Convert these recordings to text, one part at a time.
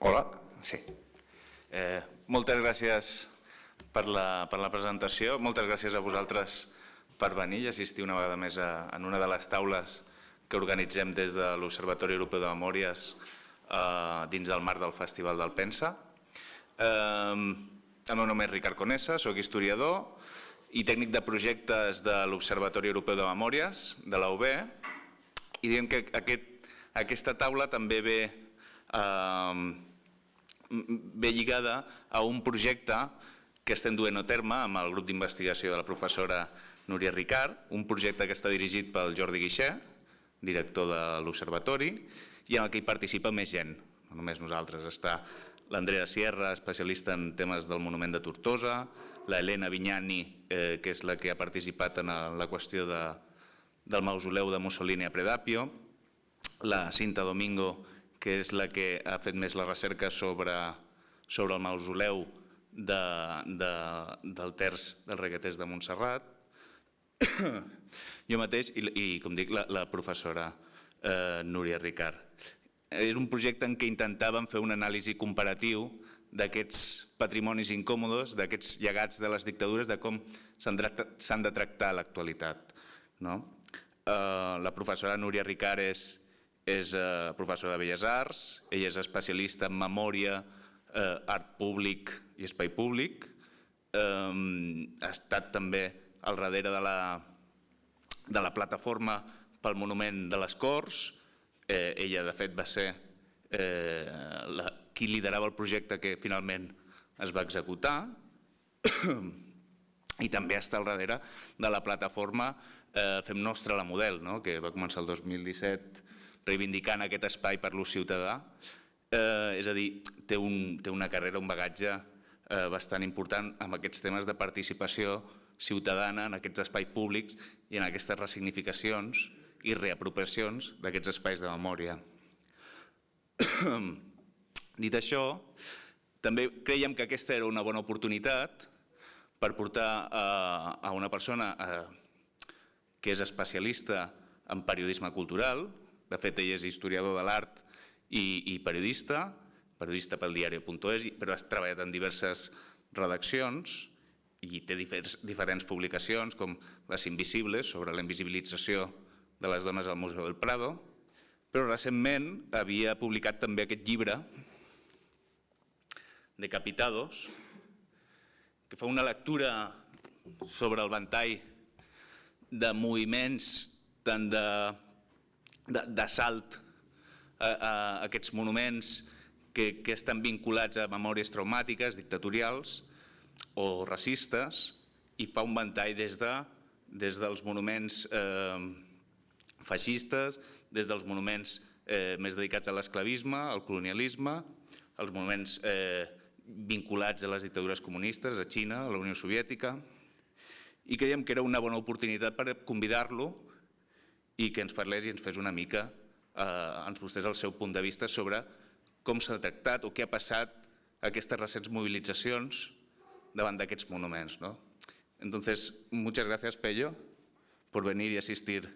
Hola, sí. Eh, moltes gràcies per la, per la presentació, moltes gràcies a vosaltres per venir i assistir una vegada més a, en una de les taules que organitzem des de l'Observatori Europeu de Memòries eh, dins del marc del Festival del Pensa. Eh, el meu nom és Ricard Conessa, sóc historiador i tècnic de projectes de l'Observatori Europeu de Memòries, de la UB, i diem que aquest, aquesta taula també ve, eh, ve lligada a un projecte que estem duent a terme amb el grup d'investigació de la professora Núria Ricard, un projecte que està dirigit pel Jordi Guixer, director de l'Observatori, i en el que hi participa més gent, no només nosaltres. Està l'Andrea Sierra, especialista en temes del monument de Tortosa, la Helena Vignani, eh, que és la que ha participat en la qüestió de, del mausoleu de Mussolini a Predapio, la Cinta Domingo, que és la que ha fet més la recerca sobre, sobre el mausoleu de, de, del terç del regueters de Montserrat, jo mateix i, i com dic, la, la professora eh, Núria Ricard. És un projecte en què intentàvem fer un anàlisi comparatiu d'aquests patrimonis incòmodes, d'aquests llegats de les dictadures, de com s'han de tractar a l'actualitat. No? Eh, la professora Núria Ricard és, és eh, professora de Belles Arts, ella és especialista en memòria, eh, art públic i espai públic, ha estat també al darrere de la, de la plataforma pel monument de les Corts. Eh, ella, de fet, va ser eh, la, qui liderava el projecte que finalment es va executar i també està al darrere de la plataforma eh, Fem Nostra la Model, no? que va començar el 2017 reivindicant aquest espai per l'ús ciutadà. Eh, és a dir, té, un, té una carrera, un bagatge eh, bastant important amb aquests temes de participació ciutadana en aquests espais públics i en aquestes ressignificacions i reapropiacions d'aquests espais de memòria. Dit això, també creiem que aquesta era una bona oportunitat per portar a una persona que és especialista en periodisme cultural, de fet ell és historiador de l'art i, periodista, periodista pel diari.es, però ha treballat en diverses redaccions, i té diferents, publicacions com Les Invisibles sobre la invisibilització de les dones al Museu del Prado, però recentment havia publicat també aquest llibre Decapitados, que fa una lectura sobre el ventall de moviments tant d'assalt a, a aquests monuments que, que estan vinculats a memòries traumàtiques, dictatorials, o racistes i fa un ventall des, de, des dels monuments eh, feixistes, des dels monuments eh, més dedicats a l'esclavisme, al colonialisme, els monuments eh, vinculats a les dictadures comunistes, a Xina, a la Unió Soviètica, i creiem que era una bona oportunitat per convidar-lo i que ens parlés i ens fes una mica, eh, ens mostrés el seu punt de vista sobre com s'ha tractat o què ha passat aquestes recents mobilitzacions davant d'aquests monuments. ¿no? Entonces, muchas gracias, Pello, por venir y asistir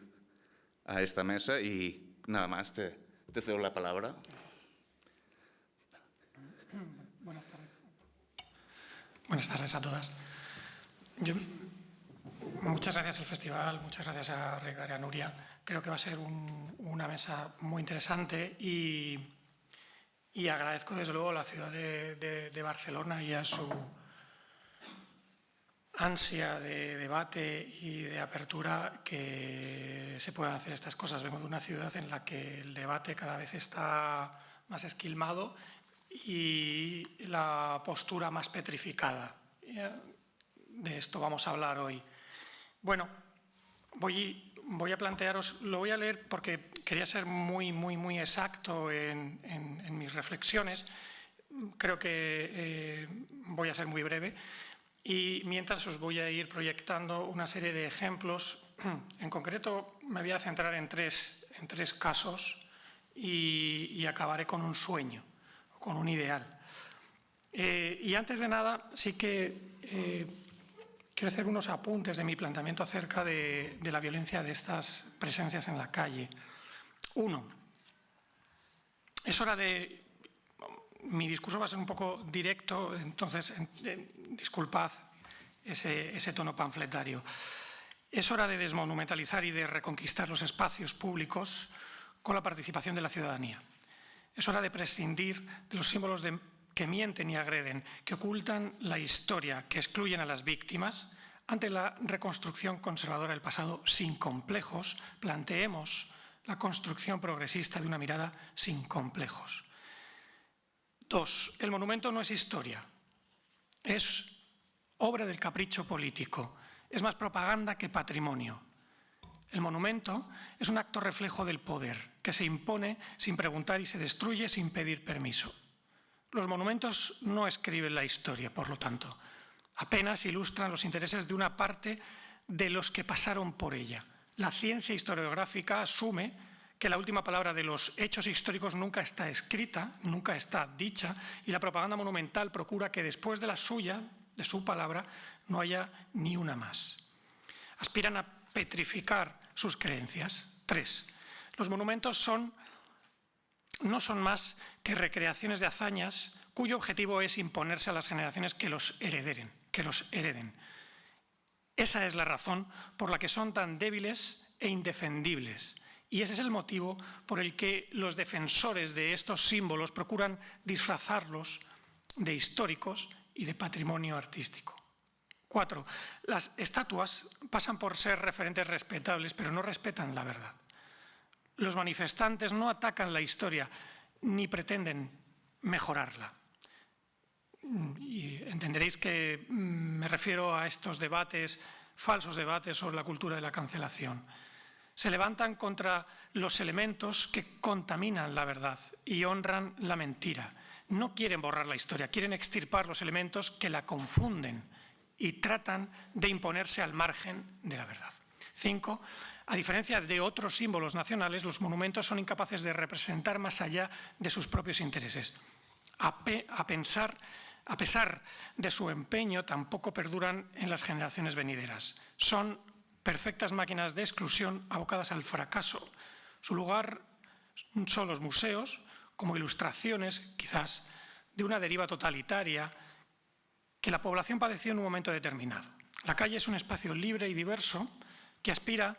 a esta mesa y nada más, te, te cedo la palabra. Buenas tardes. Buenas tardes a todas. Yo, muchas gracias al festival, muchas gracias a Regar y a Nuria. Creo que va a ser un, una mesa muy interesante y, y, agradezco desde luego a la ciudad de Barcelona y a su ansia de debate y de apertura que se puedan hacer estas cosas. Vengo de una ciudad en la que el debate cada vez está más esquilmado y la postura más petrificada. De esto vamos a hablar hoy. Bueno, voy, voy a plantearos, lo voy a leer porque quería ser muy, muy, muy exacto en, en, mis reflexiones. Creo que eh, voy a ser muy breve. Y mientras os voy a ir proyectando una serie de ejemplos, en concreto me voy a centrar en tres, en tres casos y, acabaré con un sueño, con un ideal. Eh, y antes de nada, sí que eh, quiero hacer unos apuntes de mi planteamiento acerca de, la violencia de estas presencias en la calle. Uno, es hora de mi discurso va a ser un poco directo, entonces disculpad ese tono panfletario. Es hora de desmonumentalizar y de reconquistar los espacios públicos con la participación de la ciudadanía. Es hora de prescindir de los símbolos de, que mienten y agreden, que ocultan la historia, que excluyen a las víctimas. Ante la reconstrucción conservadora del pasado sin complejos, planteemos la construcción progresista de una mirada sin complejos. Dos, el monumento no es historia, es obra del capricho político, es más propaganda que patrimonio. El monumento es un acto reflejo del poder, que se impone sin preguntar y se destruye sin pedir permiso. Los monumentos no escriben la historia, por lo tanto, apenas ilustran los intereses de una parte de los que pasaron por ella. La ciencia historiográfica asume que la última palabra de los hechos históricos nunca está escrita, nunca está dicha, y la propaganda monumental procura que después de la suya, de su palabra, no haya ni una más. Aspiran a petrificar sus creencias. Tres, los monumentos son, no son más que recreaciones de hazañas cuyo objetivo es imponerse a las generaciones que los que los hereden. Esa es la razón por la que son tan débiles e indefendibles. Y ese es el motivo por el que los defensores de estos símbolos procuran disfrazarlos de históricos y de patrimonio artístico. Cuatro, las estatuas pasan por ser referentes respetables, pero no respetan la verdad. Los manifestantes no atacan la historia ni pretenden mejorarla. Y entenderéis que mm, me refiero a estos debates, falsos debates sobre la cultura de la cancelación. Se levantan contra los elementos que contaminan la verdad y honran la mentira. No quieren borrar la historia, quieren extirpar los elementos que la confunden y tratan de imponerse al margen de la verdad. Cinco, a diferencia de otros símbolos nacionales, los monumentos son incapaces de representar más allá de sus propios intereses. A, pensar, a pesar de su empeño, tampoco perduran en las generaciones venideras. Son perfectas máquinas de exclusión abocadas al fracaso. Su lugar son los museos, como ilustraciones, quizás, de una deriva totalitaria que la población padeció en un momento determinado. La calle es un espacio libre y diverso que aspira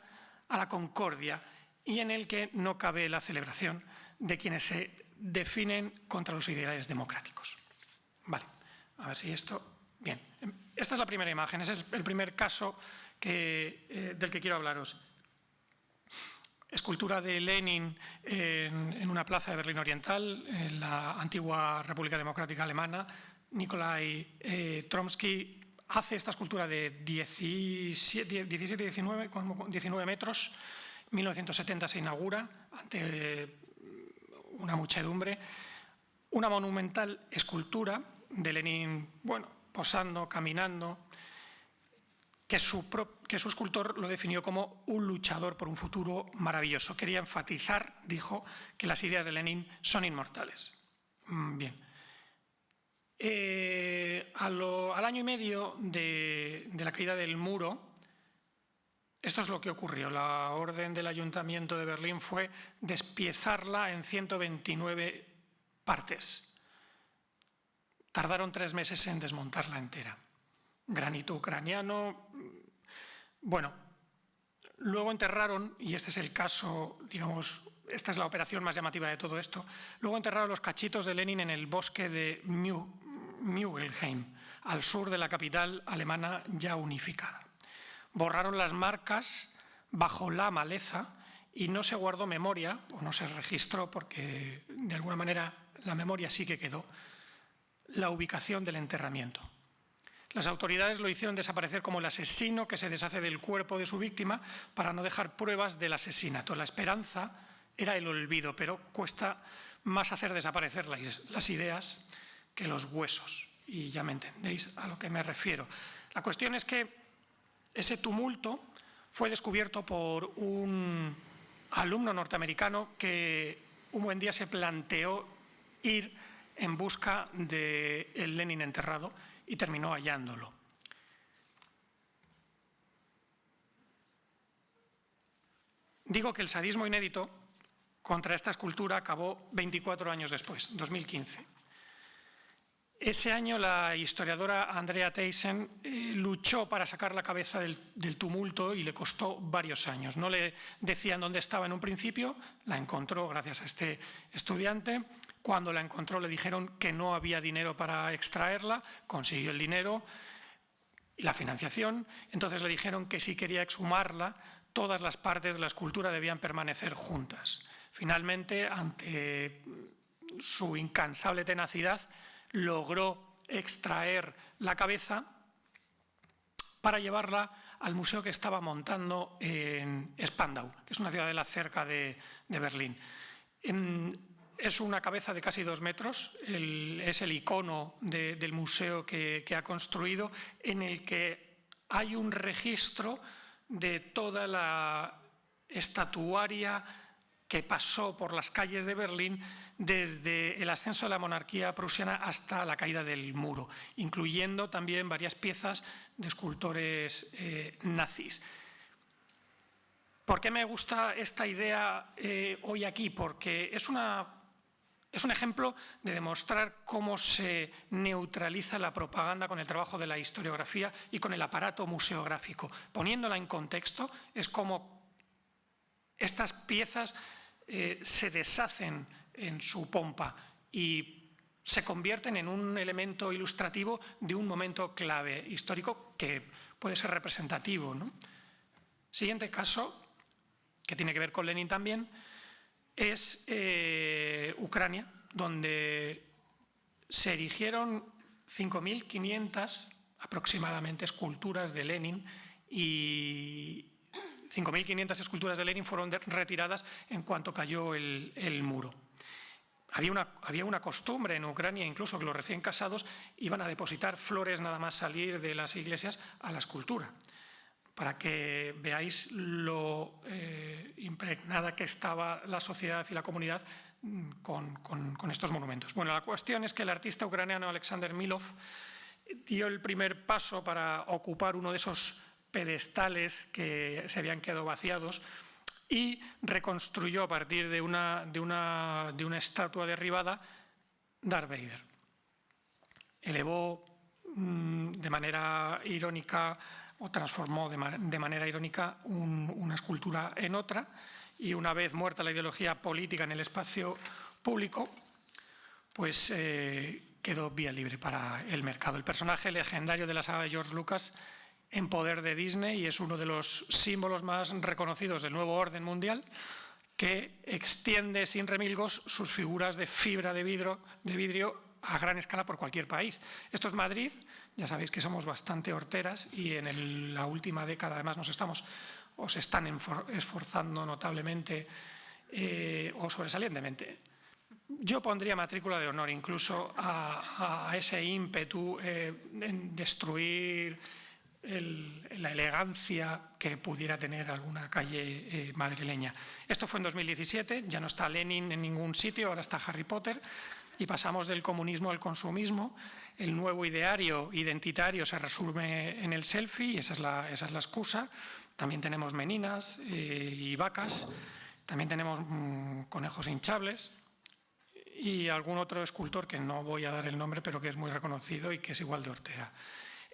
a la concordia y en el que no cabe la celebración de quienes se definen contra los ideales democráticos. Vale, a ver si esto... Bien, esta es la primera imagen, ese es el primer caso eh, del que quiero hablaros. Escultura de Lenin en, en, una plaza de Berlín Oriental, en la antigua República Democrática Alemana. Nikolai eh, Tromsky hace esta escultura de 17, 19, 19 metros, 1970 se inaugura ante una muchedumbre, una monumental escultura de Lenin, bueno, posando, caminando, que su, que su, escultor lo definió como un luchador por un futuro maravilloso. Quería enfatizar, dijo, que las ideas de Lenin son inmortales. Mm, bien. Eh, al año y medio de, la caída del muro, esto es lo que ocurrió. La orden del Ayuntamiento de Berlín fue despiezarla en 129 partes. Tardaron tres meses en desmontarla entera. Granito ucraniano. Bueno, luego enterraron, y este es el caso, digamos, esta es la operación más llamativa de todo esto, luego enterraron los cachitos de Lenin en el bosque de Mew, Mügelheim, al sur de la capital alemana ya unificada. Borraron las marcas bajo la maleza y no se guardó memoria, o no se registró porque de alguna manera la memoria sí que quedó, la ubicación del enterramiento. Las autoridades lo hicieron desaparecer como el asesino que se deshace del cuerpo de su víctima para no dejar pruebas del asesinato. La esperanza era el olvido, pero cuesta más hacer desaparecer las ideas que los huesos. Y ya me entendéis a lo que me refiero. La cuestión es que ese tumulto fue descubierto por un alumno norteamericano que un buen día se planteó ir en busca del el Lenin enterrado y terminó hallándolo. Digo que el sadismo inédito contra esta escultura acabó 24 años después, 2015. Ese año la historiadora Andrea Thyssen eh, luchó para sacar la cabeza del, del, tumulto y le costó varios años. No le decían dónde estaba en un principio, la encontró gracias a este estudiante. Cuando la encontró le dijeron que no había dinero para extraerla, consiguió el dinero y la financiación. Entonces le dijeron que si quería exhumarla, todas las partes de la escultura debían permanecer juntas. Finalmente, ante su incansable tenacidad, logró extraer la cabeza para llevarla al museo que estaba montando en Spandau, que es una ciudadela cerca de, de Berlín. Es una cabeza de casi dos metros, es el icono de, del museo que ha construido, en el que hay un registro de toda la estatuaria que pasó por las calles de Berlín desde el ascenso de la monarquía prusiana hasta la caída del muro, incluyendo también varias piezas de escultores eh, nazis. ¿Por qué me gusta esta idea eh, hoy aquí? Porque es, una, es un ejemplo de demostrar cómo se neutraliza la propaganda con el trabajo de la historiografía y con el aparato museográfico. Poniéndola en contexto, es como estas piezas eh, se deshacen en su pompa y se convierten en un elemento ilustrativo de un momento clave histórico que puede ser representativo. Siguiente caso, que tiene que ver con Lenin también, es eh, Ucrania, donde se erigieron 5.500 aproximadamente esculturas de Lenin y, 5.500 esculturas de Lenin fueron retiradas en cuanto cayó el, muro. Había una, costumbre en Ucrania, incluso que los recién casados iban a depositar flores nada más salir de las iglesias a la escultura, para que veáis lo eh, impregnada que estaba la sociedad y la comunidad mm, con, con, con estos monumentos. Bueno, la cuestión es que el artista ucraniano Alexander Milov dio el primer paso para ocupar uno de esos pedestales que se habían quedado vaciados y reconstruyó a partir de una, de una, de una estatua derribada Darth Vader. Elevó mmm, de manera irónica o transformó de, ma de manera irónica un, una escultura en otra y una vez muerta la ideología política en el espacio público, pues eh, quedó vía libre para el mercado. El personaje legendario de la saga George Lucas en poder de Disney y es uno de los símbolos más reconocidos del nuevo orden mundial que extiende sin remilgos sus figuras de fibra de vidrio, de vidrio a gran escala por cualquier país. Esto es Madrid, ya sabéis que somos bastante horteras y en el, la última década además nos estamos o se están esforzando notablemente eh, o sobresalientemente. Yo pondría matrícula de honor incluso a, a ese ímpetu eh, en destruir la elegancia que pudiera tener alguna calle eh, madrileña. Esto fue en 2017, ya no está Lenin en ningún sitio, ahora está Harry Potter, y pasamos del comunismo al consumismo. El nuevo ideario identitario se resume en el selfie, y esa es la, esa es la excusa. También tenemos meninas eh, y vacas, también tenemos mmm, conejos hinchables, y algún otro escultor que no voy a dar el nombre, pero que es muy reconocido y que es igual de hortera.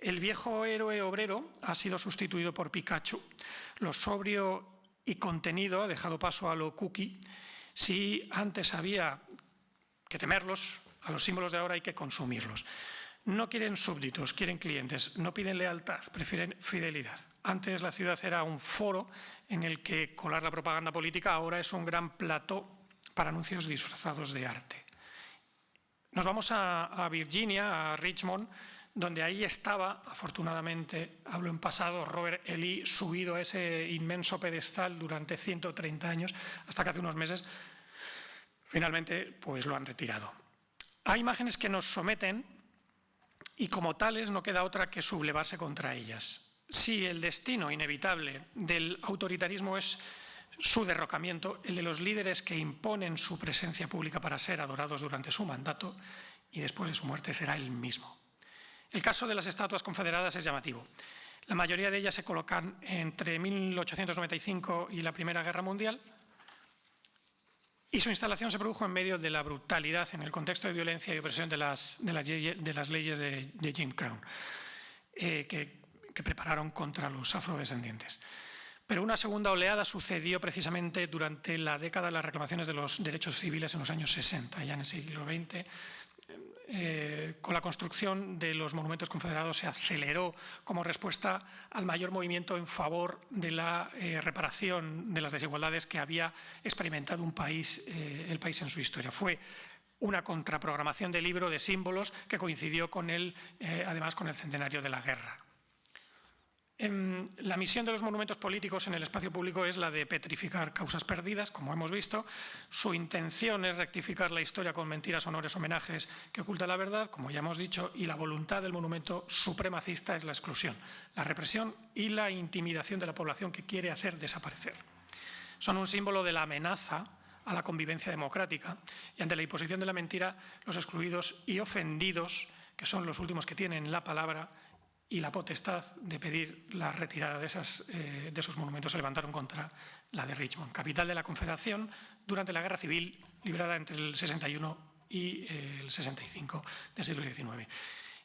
El viejo héroe obrero ha sido sustituido por Pikachu. Lo sobrio y contenido ha dejado paso a lo cookie. Si antes había que temerlos, a los símbolos de ahora hay que consumirlos. No quieren súbditos, quieren clientes, no piden lealtad, prefieren fidelidad. Antes la ciudad era un foro en el que colar la propaganda política, ahora es un gran plató para anuncios disfrazados de arte. Nos vamos a, a Virginia, a Richmond, donde ahí estaba, afortunadamente, hablo en pasado, Robert Ely subido a ese inmenso pedestal durante 130 años, hasta que hace unos meses finalmente pues lo han retirado. Hay imágenes que nos someten y como tales no queda otra que sublevarse contra ellas. Si el destino inevitable del autoritarismo es su derrocamiento, el de los líderes que imponen su presencia pública para ser adorados durante su mandato y después de su muerte será el mismo. El caso de las estatuas confederadas es llamativo. La mayoría de ellas se colocan entre 1895 y la Primera Guerra Mundial. y su instalación se produjo en medio de la brutalidad en el contexto de violencia y opresión de las, de las, leyes de, Jim Crow, eh, que, prepararon contra los afrodescendientes. Pero una segunda oleada sucedió precisamente durante la década de las reclamaciones de los derechos civiles en los años 60, ya en el siglo XX, eh, con la construcción de los monumentos confederados se aceleró como respuesta al mayor movimiento en favor de la eh, reparación de las desigualdades que había experimentado un país, eh, el país en su historia. Fue una contraprogramación del libro de símbolos que coincidió con el, además con el centenario de la guerra. Em, la misión de los monumentos políticos en el espacio público es la de petrificar causas perdidas, como hemos visto. Su intención es rectificar la historia con mentiras, honores, homenajes que oculta la verdad, como ya hemos dicho, y la voluntad del monumento supremacista es la exclusión, la represión y la intimidación de la población que quiere hacer desaparecer. Son un símbolo de la amenaza a la convivencia democrática y ante la imposición de la mentira, los excluidos y ofendidos, que son los últimos que tienen la palabra, y la potestad de pedir la retirada de, eh, de, esos monumentos se levantaron contra la de Richmond, capital de la Confederación durante la Guerra Civil librada entre el 61 y eh, el 65 del siglo XIX.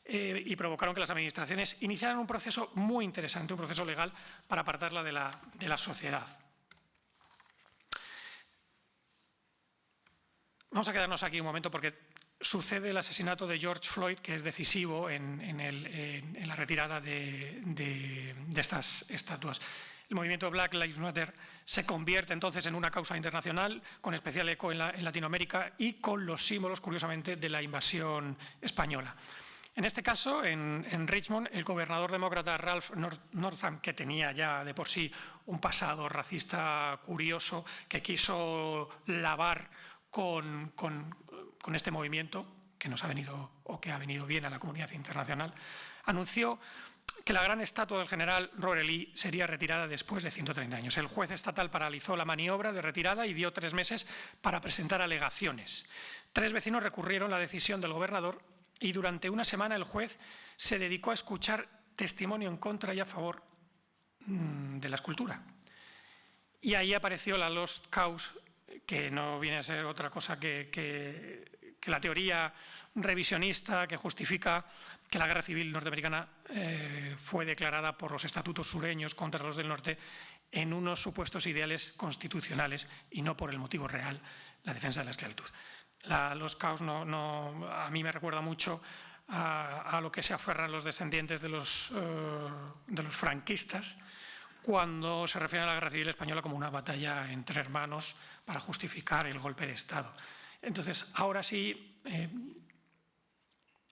Eh, y provocaron que las administraciones iniciaran un proceso muy interesante, un proceso legal para apartarla de la, de la sociedad. Vamos a quedarnos aquí un momento porque sucede el asesinato de George Floyd, que es decisivo en, la retirada de, estas estatuas. El movimiento Black Lives Matter se convierte entonces en una causa internacional, con especial eco en, Latinoamérica y con los símbolos, curiosamente, de la invasión española. En este caso, en, Richmond, el gobernador demócrata Ralph Northam, que tenía ya de por sí un pasado racista curioso, que quiso lavar con, este movimiento, que nos ha venido o que ha venido bien a la comunidad internacional, anunció que la gran estatua del general Lee sería retirada después de 130 años. El juez estatal paralizó la maniobra de retirada y dio tres meses para presentar alegaciones. Tres vecinos recurrieron la decisión del gobernador y durante una semana el juez se dedicó a escuchar testimonio en contra y a favor mm, de la escultura. Y ahí apareció la Lost Cause que no viene a ser otra cosa que, la teoría revisionista que justifica que la guerra civil norteamericana eh, fue declarada por los estatutos sureños contra los del norte en unos supuestos ideales constitucionales y no por el motivo real, la defensa de la esclavitud. los caos no, a mí me recuerda mucho a, lo que se aferran los descendientes de los, eh, de los franquistas, cuando se refiere a la Guerra Civil Española como una batalla entre hermanos para justificar el golpe de Estado. Entonces, ahora sí, eh,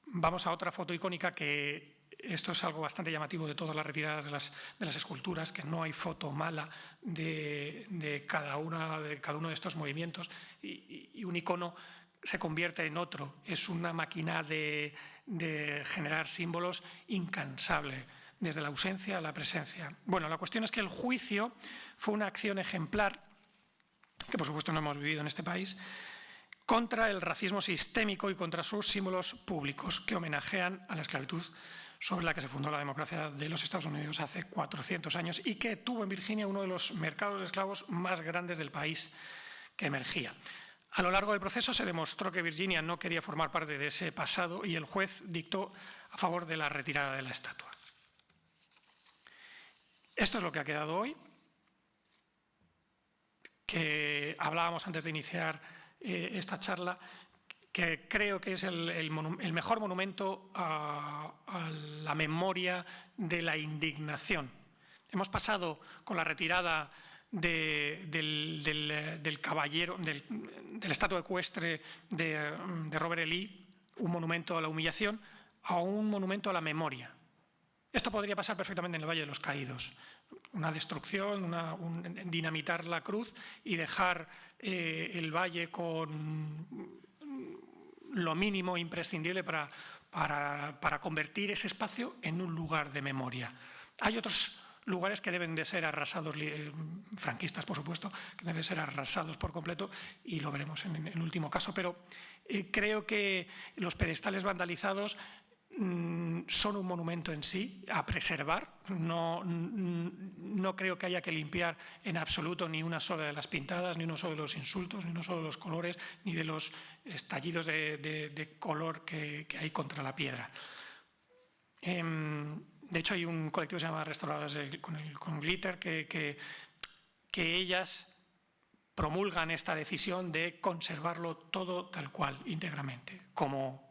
vamos a otra foto icónica que esto es algo bastante llamativo de todas las retiradas de las, esculturas, que no hay foto mala de, cada, una, de cada uno de estos movimientos y, un icono se convierte en otro. Es una máquina de, de generar símbolos incansable desde la ausencia a la presencia. Bueno, la cuestión es que el juicio fue una acción ejemplar, que por supuesto no hemos vivido en este país, contra el racismo sistémico y contra sus símbolos públicos que homenajean a la esclavitud sobre la que se fundó la democracia de los Estados Unidos hace 400 años y que tuvo en Virginia uno de los mercados de esclavos más grandes del país que emergía. A lo largo del proceso se demostró que Virginia no quería formar parte de ese pasado y el juez dictó a favor de la retirada de la estatua. Esto es lo que ha quedado hoy, que hablábamos antes de iniciar eh, esta charla, que creo que es el, mejor monumento a, la memoria de la indignación. Hemos pasado con la retirada del, caballero, del, estatua ecuestre de, de Robert E. Lee, un monumento a la humillación, a un monumento a la memoria. Esto podría pasar perfectamente en el Valle de los Caídos. Una destrucción, dinamitar la cruz y dejar eh, el valle con lo mínimo imprescindible para, para, convertir ese espacio en un lugar de memoria. Hay otros lugares que deben de ser arrasados, eh, franquistas por supuesto, que deben ser arrasados por completo y lo veremos en el último caso, pero eh, creo que los pedestales vandalizados son un monumento en sí a preservar, no, no creo que haya que limpiar en absoluto ni una sola de las pintadas, ni uno solo de los insultos, ni uno solo de los colores, ni de los estallidos de, color que, hay contra la piedra. Em, de hecho, hay un colectivo que se llama Restauradas con, Glitter que, que ellas promulgan esta decisión de conservarlo todo tal cual, íntegramente, como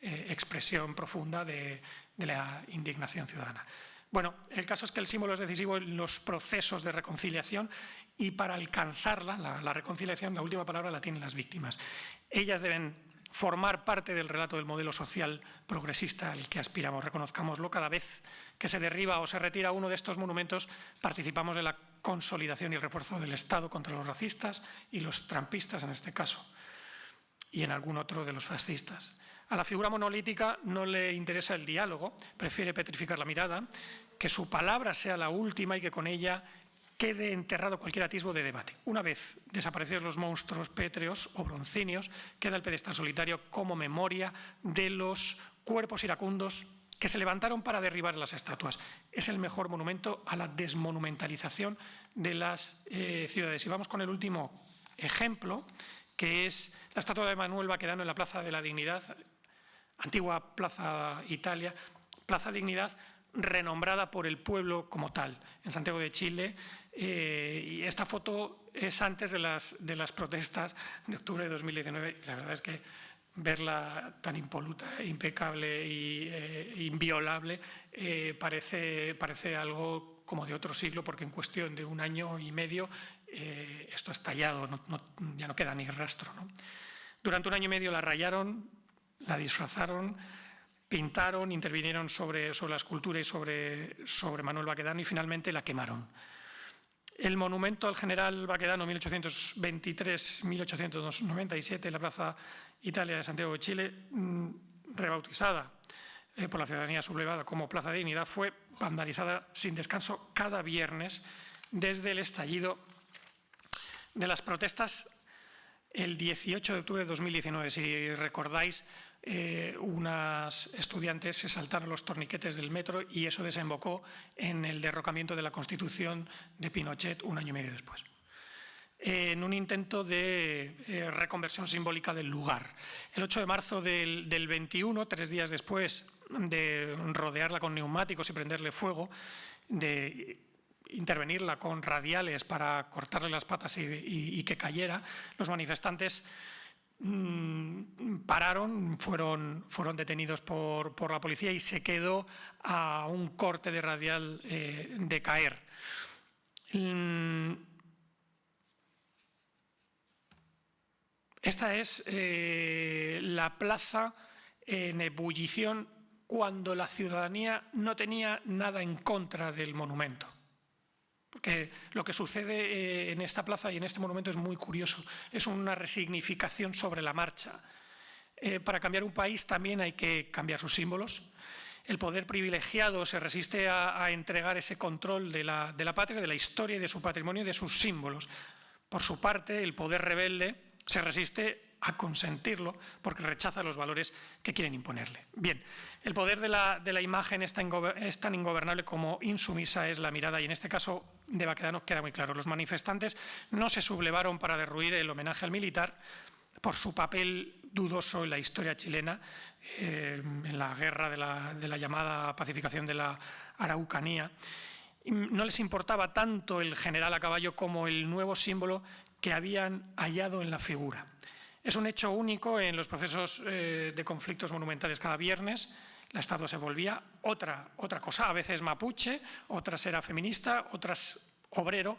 eh, expresión profunda de, la indignación ciudadana. Bueno, el caso es que el símbolo es decisivo en los procesos de reconciliación y para alcanzarla, la, reconciliación, la última palabra la tienen las víctimas. Ellas deben formar parte del relato del modelo social progresista al que aspiramos. Reconozcámoslo cada vez que se derriba o se retira uno de estos monumentos, participamos de la consolidación y refuerzo del Estado contra los racistas y los trampistas en este caso, y en algún otro de los fascistas. A la figura monolítica no le interesa el diálogo, prefiere petrificar la mirada, que su palabra sea la última y que con ella quede enterrado cualquier atisbo de debate. Una vez desaparecidos los monstruos pétreos o broncíneos, queda el pedestal solitario como memoria de los cuerpos iracundos que se levantaron para derribar las estatuas. Es el mejor monumento a la desmonumentalización de las eh, ciudades. Y vamos con el último ejemplo, que es la estatua de Manuel Baquedano en la Plaza de la Dignidad, antigua Plaza Italia, Plaza Dignidad renombrada por el pueblo como tal, en Santiago de Chile. Eh, y esta foto es antes de las, de las protestas de octubre de 2019. La verdad es que verla tan impoluta, impecable e inviolable, eh, parece, parece algo como de otro siglo, porque en cuestión de un año y medio esto ha estallado, ya no queda ni rastro. Durante un año y medio la rayaron, la disfrazaron, pintaron, intervinieron sobre, sobre la escultura y sobre, sobre Manuel Baquedano y finalmente la quemaron. El monumento al general Baquedano 1823-1897 en la Plaza Italia de Santiago de Chile, mm, rebautizada eh, por la ciudadanía sublevada como Plaza de Dignidad, fue vandalizada sin descanso cada viernes desde el estallido de las protestas el 18 de octubre de 2019. Si recordáis, eh, unas estudiantes se saltaron los torniquetes del metro y eso desembocó en el derrocamiento de la Constitución de Pinochet un año y medio después en un intento de eh, reconversión simbólica del lugar. El 8 de marzo del, 21, tres días después de rodearla con neumáticos y prenderle fuego, de intervenirla con radiales para cortarle las patas y, que cayera, los manifestantes pararon, fueron, fueron detenidos por, la policía y se quedó a un corte de radial eh, de caer. Mm, Esta es eh, la plaza en ebullición cuando la ciudadanía no tenía nada en contra del monumento. Porque lo que sucede eh, en esta plaza y en este monumento es muy curioso. Es una resignificación sobre la marcha. Eh, para cambiar un país también hay que cambiar sus símbolos. El poder privilegiado se resiste a, entregar ese control de la, de la patria, de la historia y de su patrimonio y de sus símbolos. Por su parte, el poder rebelde se resiste a consentirlo porque rechaza los valores que quieren imponerle. Bien, el poder de la, imagen es tan, es tan, ingobernable como insumisa es la mirada y en este caso de Baquedano queda muy claro. Los manifestantes no se sublevaron para derruir el homenaje al militar por su papel dudoso en la historia chilena, eh, en la guerra de la, de la llamada pacificación de la Araucanía. No les importaba tanto el general a caballo como el nuevo símbolo que habían hallado en la figura. Es un hecho único en los procesos eh, de conflictos monumentales cada viernes. La estatua se volvía otra, otra cosa, a veces mapuche, otras era feminista, otras obrero,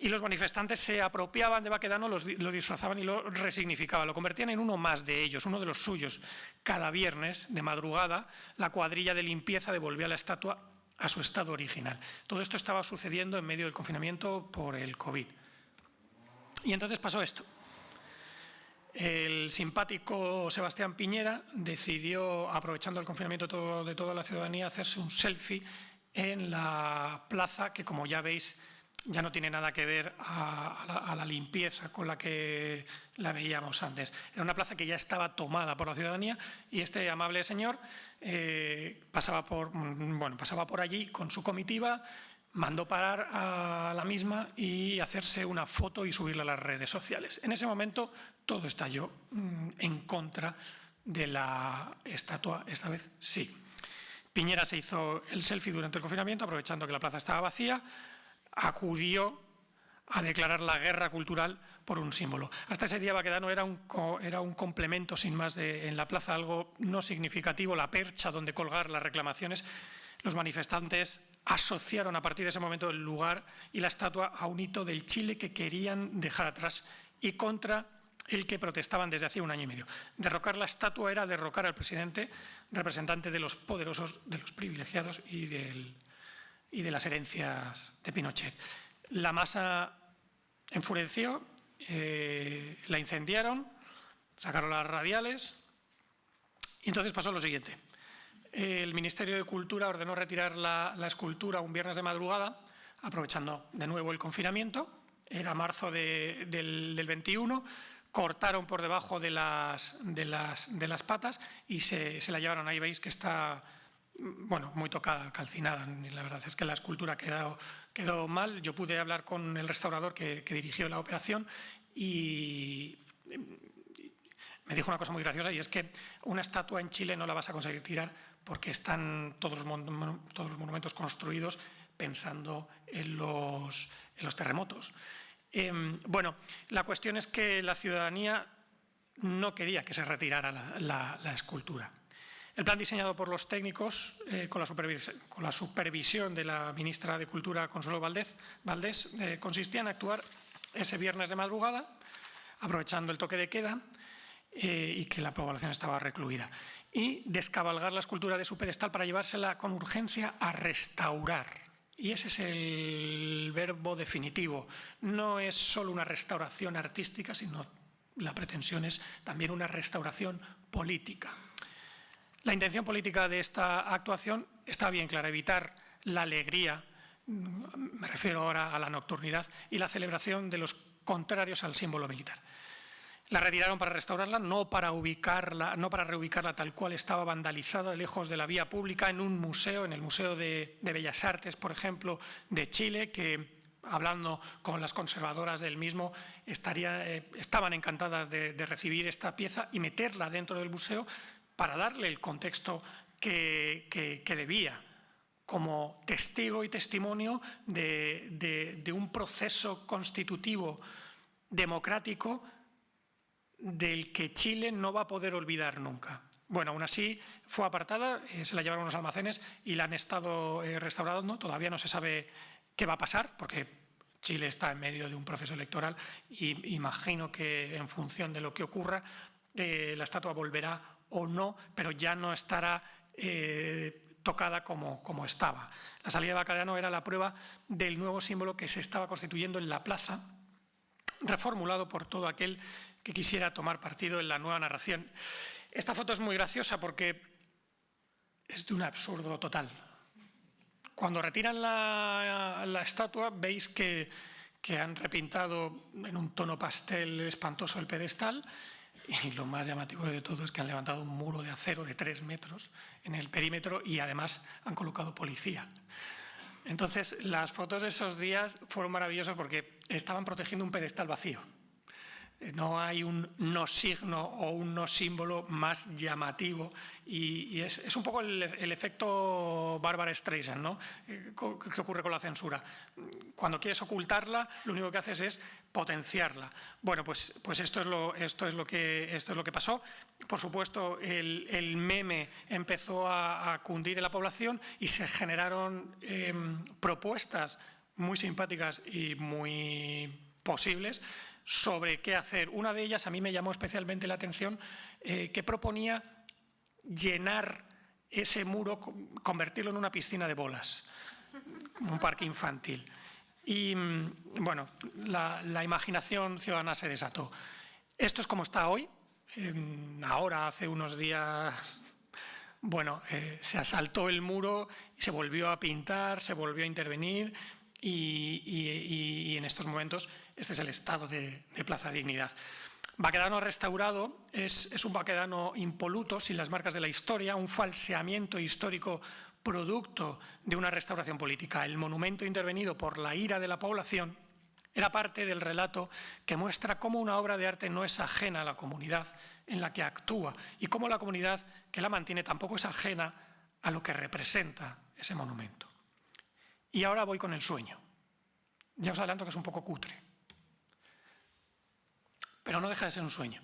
y los manifestantes se apropiaban de Baquedano, lo disfrazaban y lo resignificaban, lo convertían en uno más de ellos, uno de los suyos. Cada viernes, de madrugada, la cuadrilla de limpieza devolvía la estatua a su estado original. Todo esto estaba sucediendo en medio del confinamiento por el COVID. Y entonces pasó esto. El simpático Sebastián Piñera decidió, aprovechando el confinamiento de toda la ciudadanía, hacerse un selfie en la plaza que, como ya veis, ya no tiene nada que ver a, la, limpieza con la que la veíamos antes. Era una plaza que ya estaba tomada por la ciudadanía y este amable señor eh, pasaba, por, bueno, pasaba por allí con su comitiva mandó parar a la misma y hacerse una foto y subirla a las redes sociales. En ese momento todo estalló mm, en contra de la estatua, esta vez sí. Piñera se hizo el selfie durante el confinamiento, aprovechando que la plaza estaba vacía, acudió a declarar la guerra cultural por un símbolo. Hasta ese día Baquedano era un, era un complemento sin más en la plaza, algo no significativo, la percha donde colgar las reclamaciones. Los manifestantes asociaron a partir de ese momento el lugar y la estatua a un hito del Chile que querían dejar atrás y contra el que protestaban desde hace un año y medio. Derrocar la estatua era derrocar al presidente, representante de los poderosos, de los privilegiados y, de las herencias de Pinochet. La masa enfureció, eh, la incendiaron, sacaron las radiales y entonces pasó lo siguiente. El Ministerio de Cultura ordenó retirar la, escultura un viernes de madrugada, aprovechando de nuevo el confinamiento, era marzo del, del 21, cortaron por debajo de las, de las, de las patas y se, se, la llevaron. Ahí veis que está bueno, muy tocada, calcinada. la verdad es que la escultura quedó, quedó mal. Yo pude hablar con el restaurador que, dirigió la operación y me dijo una cosa muy graciosa y es que una estatua en Chile no la vas a conseguir tirar porque están todos los, monumentos construidos pensando en los, en los terremotos. Em, bueno, la cuestión es que la ciudadanía no quería que se retirara la, escultura. El plan diseñado por los técnicos, eh, con, la supervisión de la ministra de Cultura, Consuelo Valdés, eh, consistía en actuar ese viernes de madrugada, aprovechando el toque de queda eh, y que la población estaba recluida, y descabalgar la escultura de su pedestal para llevársela con urgencia a restaurar y ese es el verbo definitivo. No es solo una restauración artística, sino la pretensión es también una restauración política. La intención política de esta actuación está bien clara, evitar la alegría, me refiero ahora a la nocturnidad, y la celebración de los contrarios al símbolo militar. La retiraron para restaurarla, no para ubicarla, no para reubicarla tal cual estaba vandalizada, lejos de la vía pública, en un museo, en el Museo de, Bellas Artes, por ejemplo, de Chile, que hablando con las conservadoras del mismo, eh, estaban encantadas de, recibir esta pieza y meterla dentro del museo para darle el contexto que, debía como testigo y testimonio de, de un proceso constitutivo democrático del que Chile no va a poder olvidar nunca. Bueno, aún así fue apartada, eh, se la llevaron a unos almacenes y la han estado eh, restaurando. Todavía no se sabe qué va a pasar porque Chile está en medio de un proceso electoral y imagino que en función de lo que ocurra eh, la estatua volverá o no, pero ya no estará tocada como, como, estaba. La salida de Bacarano era la prueba del nuevo símbolo que se estaba constituyendo en la plaza, reformulado por todo aquel que quisiera tomar partido en la nueva narración. Esta foto es muy graciosa porque es de un absurdo total. Cuando retiran la, estatua veis que, que han repintado en un tono pastel espantoso el pedestal y lo más llamativo de todo es que han levantado un muro de acero de tres metros en el perímetro y además han colocado policía. Entonces, las fotos de esos días fueron maravillosas porque estaban protegiendo un pedestal vacío. No hay un no signo o un no símbolo más llamativo y, es, un poco el, efecto Barbara Streisand, ¿no? Eh, ¿Qué ocurre con la censura? Cuando quieres ocultarla, lo único que haces es potenciarla. Bueno, pues, pues esto, es lo, esto, es lo que, esto es lo que pasó. Por supuesto, el, meme empezó a, cundir en la población y se generaron em, propuestas muy simpáticas y muy posibles sobre qué hacer. Una de ellas a mí me llamó especialmente la atención, eh, que proponía llenar ese muro, convertirlo en una piscina de bolas, un parque infantil. Y mm, bueno, la, imaginación ciudadana se desató. Esto es como está hoy. ahora, hace unos días, bueno, eh, se asaltó el muro se volvió a pintar, se volvió a intervenir y, en estos momentos este es el estado de, Plaza Dignidad. Baquedano restaurado es, un baquedano impoluto, sin las marcas de la historia, un falseamiento histórico producto de una restauración política. El monumento intervenido por la ira de la población era parte del relato que muestra cómo una obra de arte no es ajena a la comunidad en la que actúa y cómo la comunidad que la mantiene tampoco es ajena a lo que representa ese monumento. Y ahora voy con el sueño. Ya os adelanto que es un poco cutre, pero no deja de ser un sueño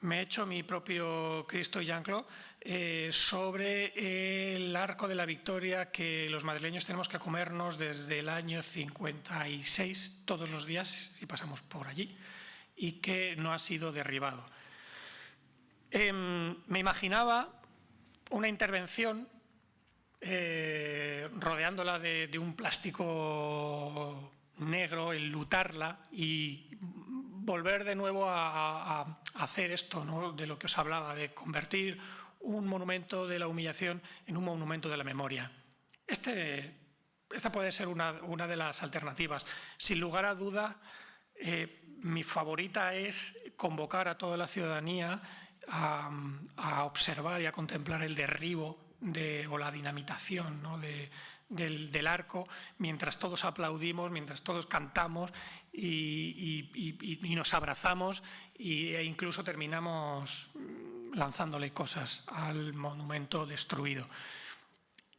me he hecho mi propio Cristo y Jean-Claude eh, sobre el arco de la victoria que los madrileños tenemos que comernos desde el año 56 todos los días si pasamos por allí y que no ha sido derribado. Em, me imaginaba una intervención eh, rodeándola de, de un plástico negro, enlutarla y volver de nuevo a, hacer esto de lo que os hablaba, de convertir un monumento de la humillación en un monumento de la memoria. Este, esta puede ser una, de las alternativas. Sin lugar a duda, eh, mi favorita es convocar a toda la ciudadanía a, observar y a contemplar el derribo de, o la dinamitación de, del, arco, mientras todos aplaudimos, mientras todos cantamos y, nos abrazamos e incluso terminamos lanzándole cosas al monumento destruido.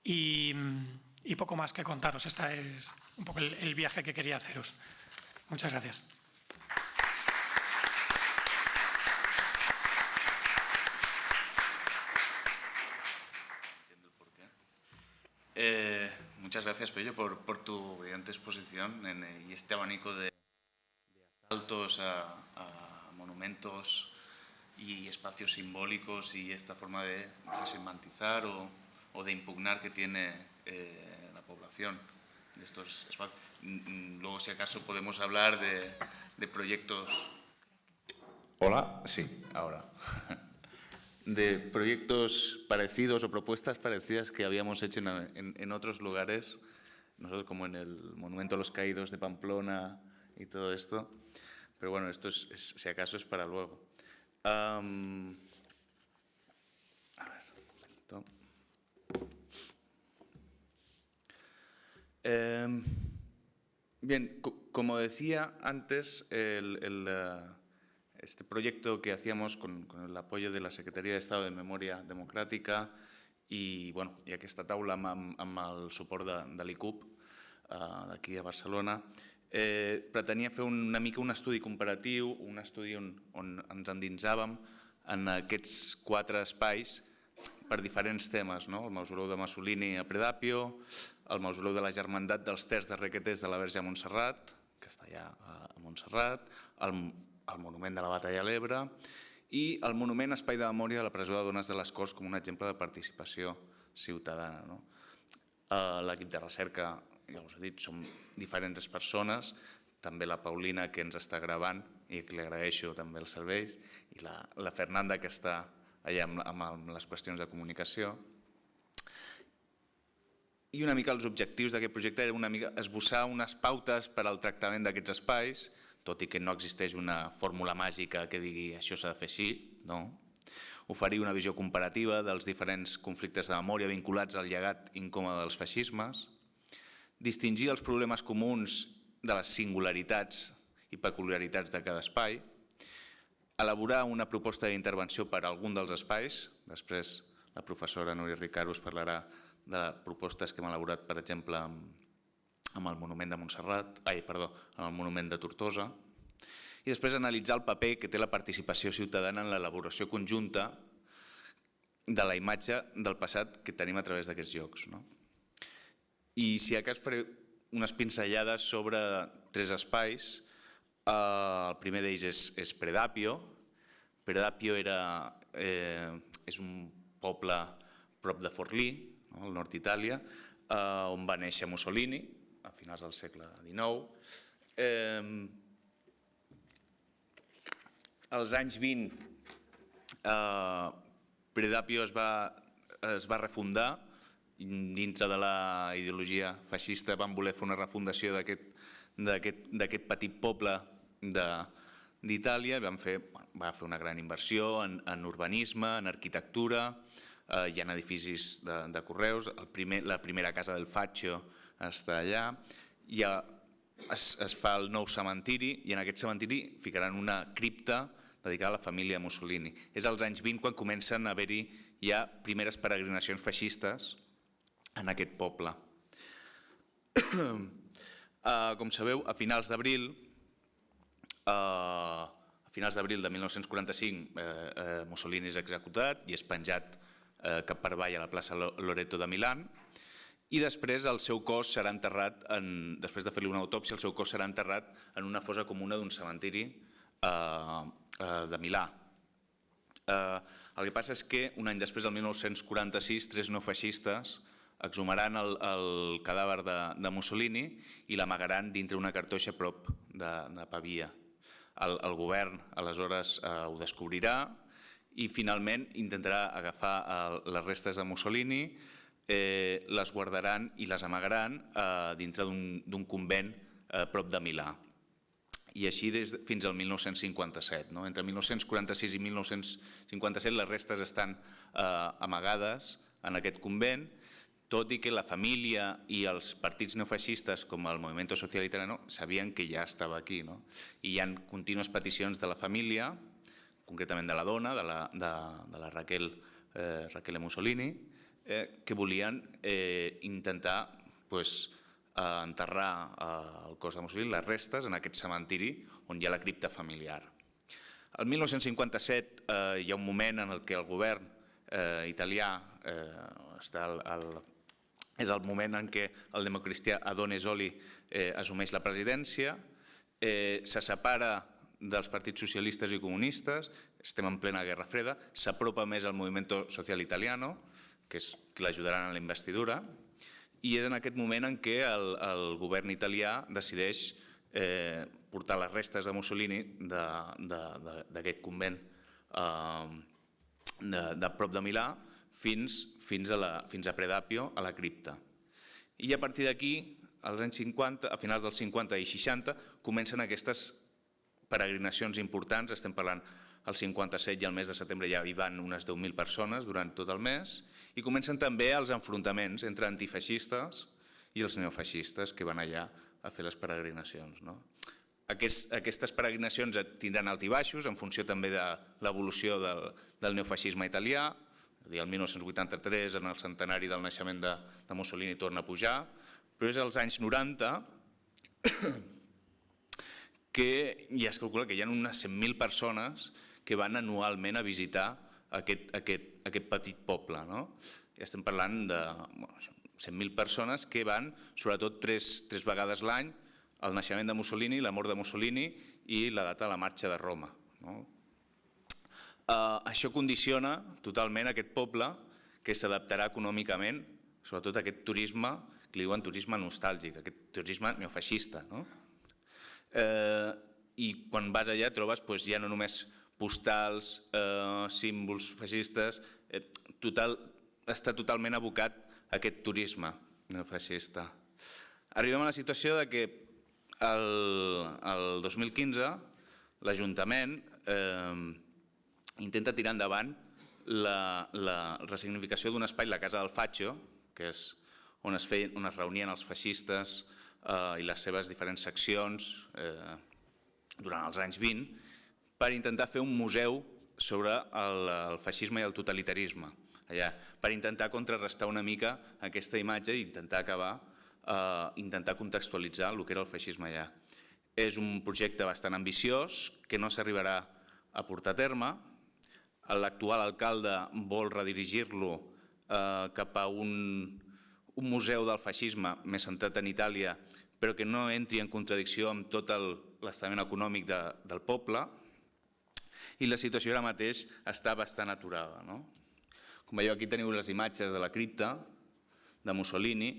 Y, poco más que contaros, este es un poco el viaje que quería haceros. Muchas gracias. Eh, muchas gracias, Pello, por, tu brillante exposición en, y este abanico de, asaltos a, monumentos y espacios simbólicos y esta forma de resemantizar o, o de impugnar que tiene eh, la población estos espacios. Mm, mm, luego, si acaso, podemos hablar de, de proyectos... Hola, sí, ahora. de proyectos parecidos o propuestas parecidas que habíamos hecho en, otros lugares, nosotros como en el Monumento a los Caídos de Pamplona y todo esto. Pero bueno, esto es, si acaso es para luego. a ver, em, bien, como decía antes, el, uh, este proyecto que hacíamos con, con, el apoyo de la Secretaria de Estado de Memòria Democràtica i, bueno, i aquesta taula amb, amb el suport de, de l'ICUP eh, d'aquí a Barcelona, eh, pretenia fer una mica un estudi comparatiu, un estudi on, on ens endinsàvem en aquests quatre espais per diferents temes, no? el mausoleu de Mussolini a Predapio, el mausoleu de la Germandat dels Terç de Requetés de la Verge a Montserrat, que està allà a Montserrat, el el monument de la Batalla a l'Ebre i el monument Espai de Memòria de la presó de dones de les Corts com un exemple de participació ciutadana. No? Eh, l'equip de recerca, ja us he dit, som diferents persones, també la Paulina que ens està gravant i que li agraeixo també els serveis i la, la Fernanda que està allà amb, amb, les qüestions de comunicació. I una mica els objectius d'aquest projecte era una mica esbossar unes pautes per al tractament d'aquests espais, tot i que no existeix una fórmula màgica que digui això s'ha de fer així, no? oferir una visió comparativa dels diferents conflictes de memòria vinculats al llegat incòmode dels feixismes, distingir els problemes comuns de les singularitats i peculiaritats de cada espai, elaborar una proposta d'intervenció per a algun dels espais, després la professora Núria Ricard us parlarà de propostes que hem elaborat, per exemple, amb amb el monument de Montserrat, ai, perdó, amb el monument de Tortosa, i després analitzar el paper que té la participació ciutadana en l'elaboració conjunta de la imatge del passat que tenim a través d'aquests llocs. No? I si a cas faré unes pinzellades sobre tres espais, el primer d'ells és, és Predapio. Predapio era, eh, és un poble prop de Forlì, no? al nord d'Itàlia, eh, on va néixer Mussolini, finals del segle XIX. Eh, als anys 20, eh, Predapio es va, es va refundar, dintre de la ideologia feixista van voler fer una refundació d'aquest petit poble d'Itàlia, van fer, va fer una gran inversió en, en urbanisme, en arquitectura, eh, hi ha edificis de, de correus, el primer, la primera casa del Fatxo està allà, ha, es, es fa el nou cementiri i en aquest cementiri ficaran una cripta dedicada a la família Mussolini. És als anys 20 quan comencen a haver-hi ja primeres peregrinacions feixistes en aquest poble. Uh, com sabeu, a finals d'abril, uh, a finals d'abril de 1945, eh, uh, Mussolini és executat i és penjat eh, cap per avall a la plaça Loreto de Milán, i després el seu cos serà enterrat, en, després de fer-li una autòpsia, el seu cos serà enterrat en una fosa comuna d'un cementiri eh, eh, de Milà. Eh, el que passa és que un any després, del 1946, tres neofeixistes exhumaran el, el cadàver de, de Mussolini i l'amagaran dintre una cartoixa prop de, de Pavia. El, el govern aleshores eh, ho descobrirà i finalment intentarà agafar el, les restes de Mussolini, eh, les guardaran i les amagaran eh, dintre d'un convent eh, prop de Milà. I així des, fins al 1957. No? Entre 1946 i 1957 les restes estan eh, amagades en aquest convent tot i que la família i els partits neofeixistes com el Movimiento Social Italiano sabien que ja estava aquí. No? I hi ha contínues peticions de la família, concretament de la dona, de la, de, de la Raquel, eh, Raquel Mussolini, eh, que volien eh, intentar pues, eh, enterrar eh, el cos de Mussolini, les restes, en aquest cementiri on hi ha la cripta familiar. El 1957 eh, hi ha un moment en el que el govern eh, italià eh, està al és el moment en què el democristià Adone Zoli eh, assumeix la presidència, eh, se separa dels partits socialistes i comunistes, estem en plena Guerra Freda, s'apropa més al moviment social italiano, que l'ajudaran a la investidura, i és en aquest moment en què el, el govern italià decideix eh, portar les restes de Mussolini d'aquest convent eh, de, de prop de Milà fins, fins, a, la, fins a Predapio, a la cripta. I a partir d'aquí, als anys 50, a finals dels 50 i 60, comencen aquestes peregrinacions importants, estem parlant el 57 i el mes de setembre ja hi van unes 10.000 persones durant tot el mes, i comencen també els enfrontaments entre antifeixistes i els neofeixistes que van allà a fer les peregrinacions. No? Aquest, aquestes peregrinacions tindran altibaixos en funció també de l'evolució del, del neofeixisme italià, dir, el 1983, en el centenari del naixement de, de Mussolini, torna a pujar, però és als anys 90 que ja es calcula que hi ha unes 100.000 persones que van anualment a visitar aquest, aquest, aquest petit poble. No? Estem parlant de bueno, 100.000 persones que van, sobretot, tres, tres vegades l'any, el naixement de Mussolini, la mort de Mussolini i la data de la marxa de Roma. No? Eh, això condiciona totalment aquest poble que s'adaptarà econòmicament, sobretot a aquest turisme, que li diuen turisme nostàlgic, aquest turisme neofeixista. No? Eh, I quan vas allà trobes doncs, ja no només postals, eh, símbols feixistes, eh, total, està totalment abocat a aquest turisme neofeixista. Arribem a la situació de que el, el 2015 l'Ajuntament eh, intenta tirar endavant la, la resignificació d'un espai, la Casa del Fatxo, que és on es, feien, reunien els feixistes eh, i les seves diferents seccions eh, durant els anys 20, per intentar fer un museu sobre el, el feixisme i el totalitarisme, allà, per intentar contrarrestar una mica aquesta imatge i intentar acabar, eh, intentar contextualitzar el que era el feixisme allà. És un projecte bastant ambiciós que no s'arribarà a portar a terme, l'actual alcalde vol redirigir-lo eh, cap a un, un museu del feixisme més centrat en Itàlia, però que no entri en contradicció amb tot l'estament econòmic de, del poble, i la situació ara mateix està bastant aturada. No? Com veieu, aquí teniu les imatges de la cripta de Mussolini,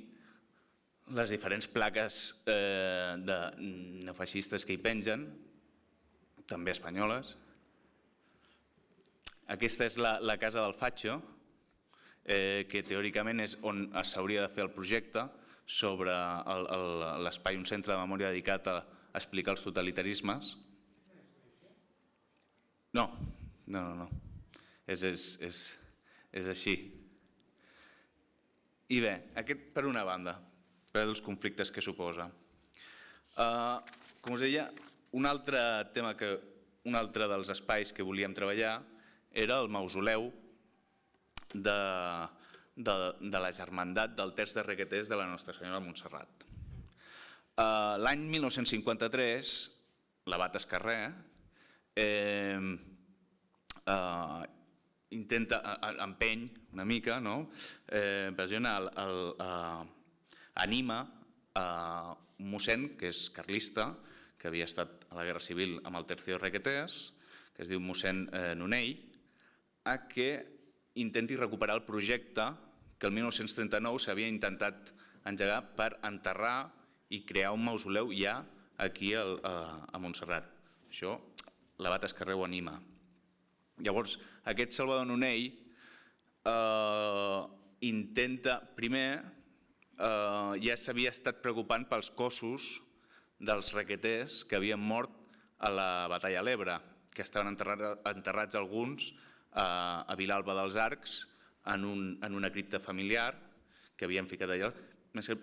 les diferents plaques eh, de neofeixistes que hi pengen, també espanyoles, aquesta és la, la casa del Fatxo, eh, que teòricament és on s'hauria de fer el projecte sobre l'espai, un centre de memòria dedicat a explicar els totalitarismes. No, no, no, no. És, és, és, és així. I bé, aquest per una banda, per als conflictes que suposa. Uh, com us deia, un altre tema que un altre dels espais que volíem treballar era el mausoleu de, de, de la germandat del terç de requeters de la Nostra Senyora Montserrat. Uh, L'any 1953, l'abat Escarré eh, uh, intenta, empeny una mica, no? eh, pressiona, el, el, uh, anima a un mossèn que és carlista, que havia estat a la Guerra Civil amb el Tercio Requetés, que es diu mossèn eh, Nonell, a que intenti recuperar el projecte que el 1939 s'havia intentat engegar per enterrar i crear un mausoleu ja aquí a, a Montserrat. Això l'abat Escarreu anima. Llavors, aquest Salvador Nonell eh, intenta, primer, eh, ja s'havia estat preocupant pels cossos dels requeters que havien mort a la batalla a l'Ebre, que estaven enterrats, enterrats alguns a, a Vilalba dels Arcs en, un, en una cripta familiar que havien ficat allà,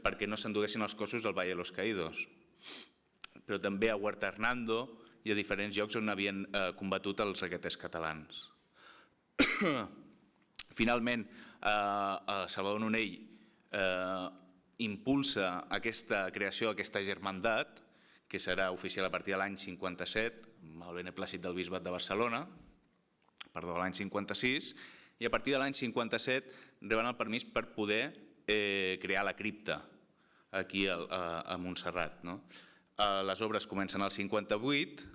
perquè no s'enduguessin els cossos del Valle de los Caídos. Però també a Huerta Hernando i a diferents llocs on havien eh, combatut els requeters catalans. Finalment, eh, Salvador Nonell eh, impulsa aquesta creació d'aquesta germandat, que serà oficial a partir de l'any 57, amb el beneplàcit del Bisbat de Barcelona, perdó, l'any 56, i a partir de l'any 57 reben el permís per poder eh, crear la cripta aquí a, a, a Montserrat. No? Eh, les obres comencen al 58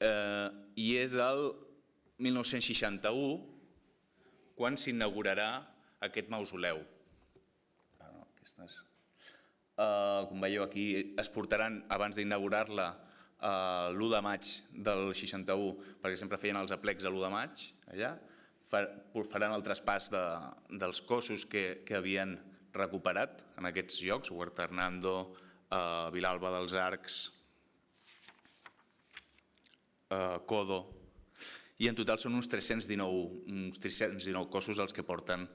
eh, i és el 1961 quan s'inaugurarà aquest mausoleu. Eh, com veieu aquí, es portaran abans d'inaugurar-la eh, l'1 de maig del 61, perquè sempre feien els aplecs a l'1 de maig, allà, faran el traspàs de, dels cossos que, que havien recuperat en aquests llocs, Huerta Hernando, Vilalba dels Arcs, eh, Codo, i en total són uns 319, uns 319 cossos els que porten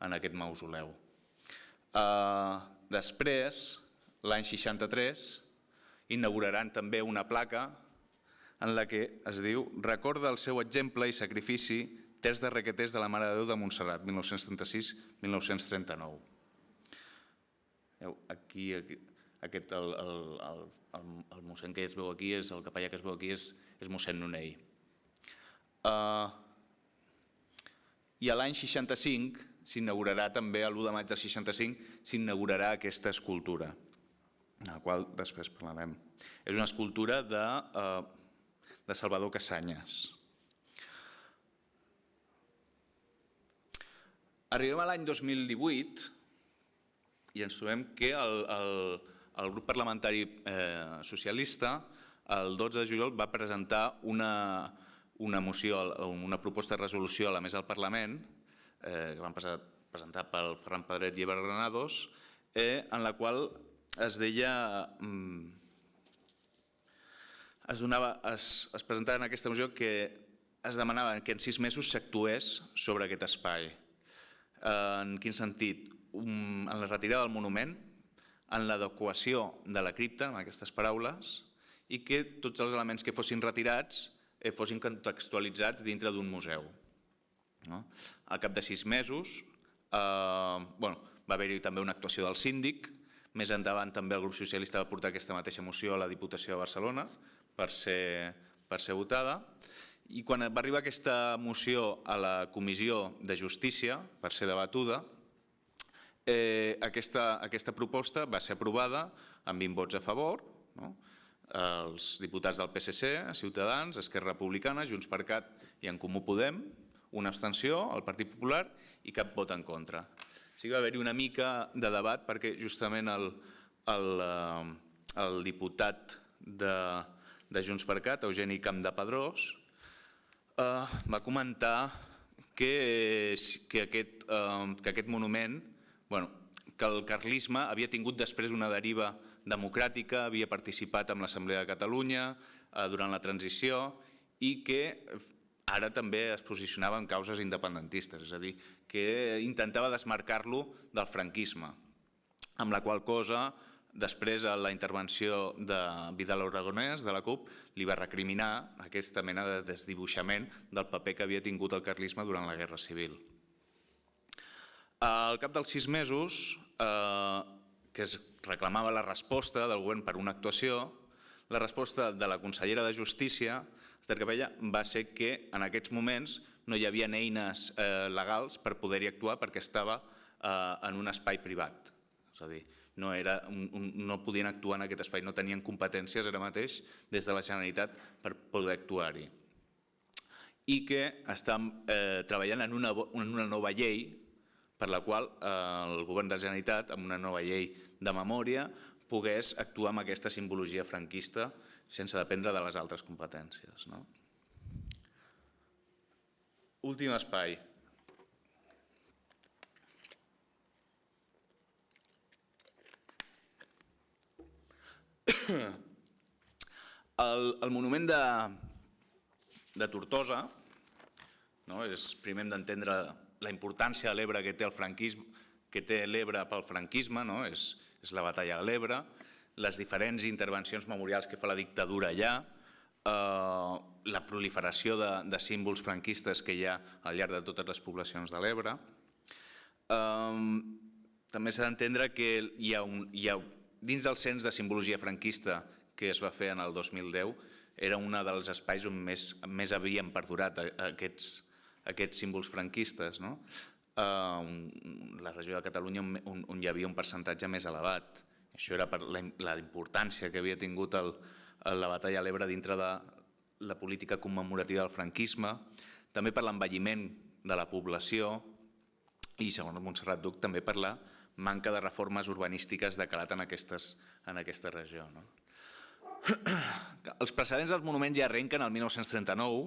en aquest mausoleu. Eh, després, l'any 63, inauguraran també una placa en la que es diu «Recorda el seu exemple i sacrifici Terç de requeters de la Mare de Déu de Montserrat, 1936-1939». Aquí, aquí, aquest, el, el, el, el, el mossèn que es veu aquí, és, el capellà que es veu aquí és, és mossèn Nonell. Uh, I a l'any 65 s'inaugurarà també, l'1 de maig del 65, s'inaugurarà aquesta escultura, de la qual després parlarem. És una escultura de, uh, de Salvador Casanyes. Arribem a l'any 2018 i ens trobem que el, el, el grup parlamentari eh, socialista el 12 de juliol va presentar una, una moció, una proposta de resolució a la mesa del Parlament eh, que van presentar pel Ferran Pedret i Eber Granados eh, en la qual es deia mm, es, donava, es, es presentava en aquesta moció que es demanava que en sis mesos s'actués sobre aquest espai en quin sentit? en la retirada del monument, en l'adequació de la cripta, amb aquestes paraules, i que tots els elements que fossin retirats eh, fossin contextualitzats dintre d'un museu. No? Al cap de sis mesos eh, bueno, va haver-hi també una actuació del síndic, més endavant també el grup socialista va portar aquesta mateixa moció a la Diputació de Barcelona per ser, per ser votada i quan va arribar aquesta moció a la Comissió de Justícia per ser debatuda, eh, aquesta, aquesta proposta va ser aprovada amb 20 vots a favor, no? els diputats del PSC, Ciutadans, Esquerra Republicana, Junts per Cat i en Comú Podem, una abstenció, el Partit Popular i cap vot en contra. Sí que va haver-hi una mica de debat perquè justament el, el, eh, el diputat de, de Junts per Cat, Eugeni Campdepadrós, eh, va comentar que, que, aquest, eh, que aquest monument, bueno, que el carlisme havia tingut després una deriva democràtica, havia participat en l'Assemblea de Catalunya eh, durant la transició i que ara també es posicionava en causes independentistes, és a dir, que intentava desmarcar-lo del franquisme, amb la qual cosa Després, a la intervenció de Vidal Aragonès, de la CUP, li va recriminar aquesta mena de desdibuixament del paper que havia tingut el carlisme durant la Guerra Civil. Al cap dels sis mesos, eh, que es reclamava la resposta del govern per una actuació, la resposta de la consellera de Justícia, Esther Capella, va ser que en aquests moments no hi havia eines eh, legals per poder-hi actuar perquè estava eh, en un espai privat. És a dir, no, era un, un, no podien actuar en aquest espai, no tenien competències ara mateix des de la Generalitat per poder actuar-hi. I que estan eh, treballant en una, en una nova llei per la qual eh, el govern de la Generalitat, amb una nova llei de memòria, pogués actuar amb aquesta simbologia franquista sense dependre de les altres competències. No? Últim espai, El, el monument de, de Tortosa, no? és, primer hem d'entendre la importància de l'Ebre que té el franquisme, que té l'Ebre pel franquisme, no? és, és la batalla de l'Ebre, les diferents intervencions memorials que fa la dictadura allà, eh, la proliferació de, de símbols franquistes que hi ha al llarg de totes les poblacions de l'Ebre. Eh, també s'ha d'entendre que hi ha, un, hi ha Dins del cens de simbologia franquista que es va fer en el 2010, era un dels espais on més, més havien perdurat aquests, aquests símbols franquistes. No? Uh, la regió de Catalunya on, on hi havia un percentatge més elevat. Això era per la, la importància que havia tingut el, la batalla a l'Ebre dintre de la política commemorativa del franquisme, també per l'envelliment de la població i, segons Montserrat Duc, també per la manca de reformes urbanístiques de calat en, aquestes, en aquesta regió. No? Els precedents dels monuments ja arrenquen el 1939,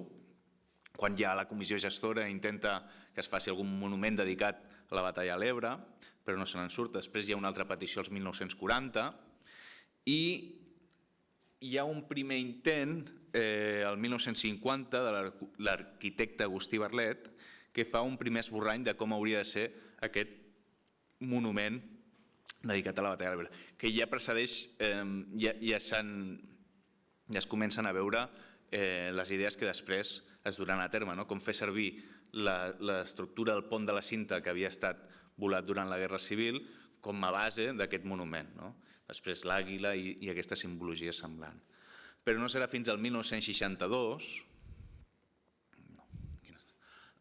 quan ja la comissió gestora intenta que es faci algun monument dedicat a la batalla a l'Ebre, però no se n'en surt. Després hi ha una altra petició als 1940 i hi ha un primer intent, eh, el 1950, de l'arquitecte Agustí Barlet, que fa un primer esborrany de com hauria de ser aquest monument dedicat a la batalla de l'Ebre, que ja precedeix, eh, ja, ja, ja es comencen a veure eh, les idees que després es duran a terme, no? com fer servir l'estructura del pont de la cinta que havia estat volat durant la Guerra Civil com a base d'aquest monument. No? Després l'àguila i, i aquesta simbologia semblant. Però no serà fins al 1962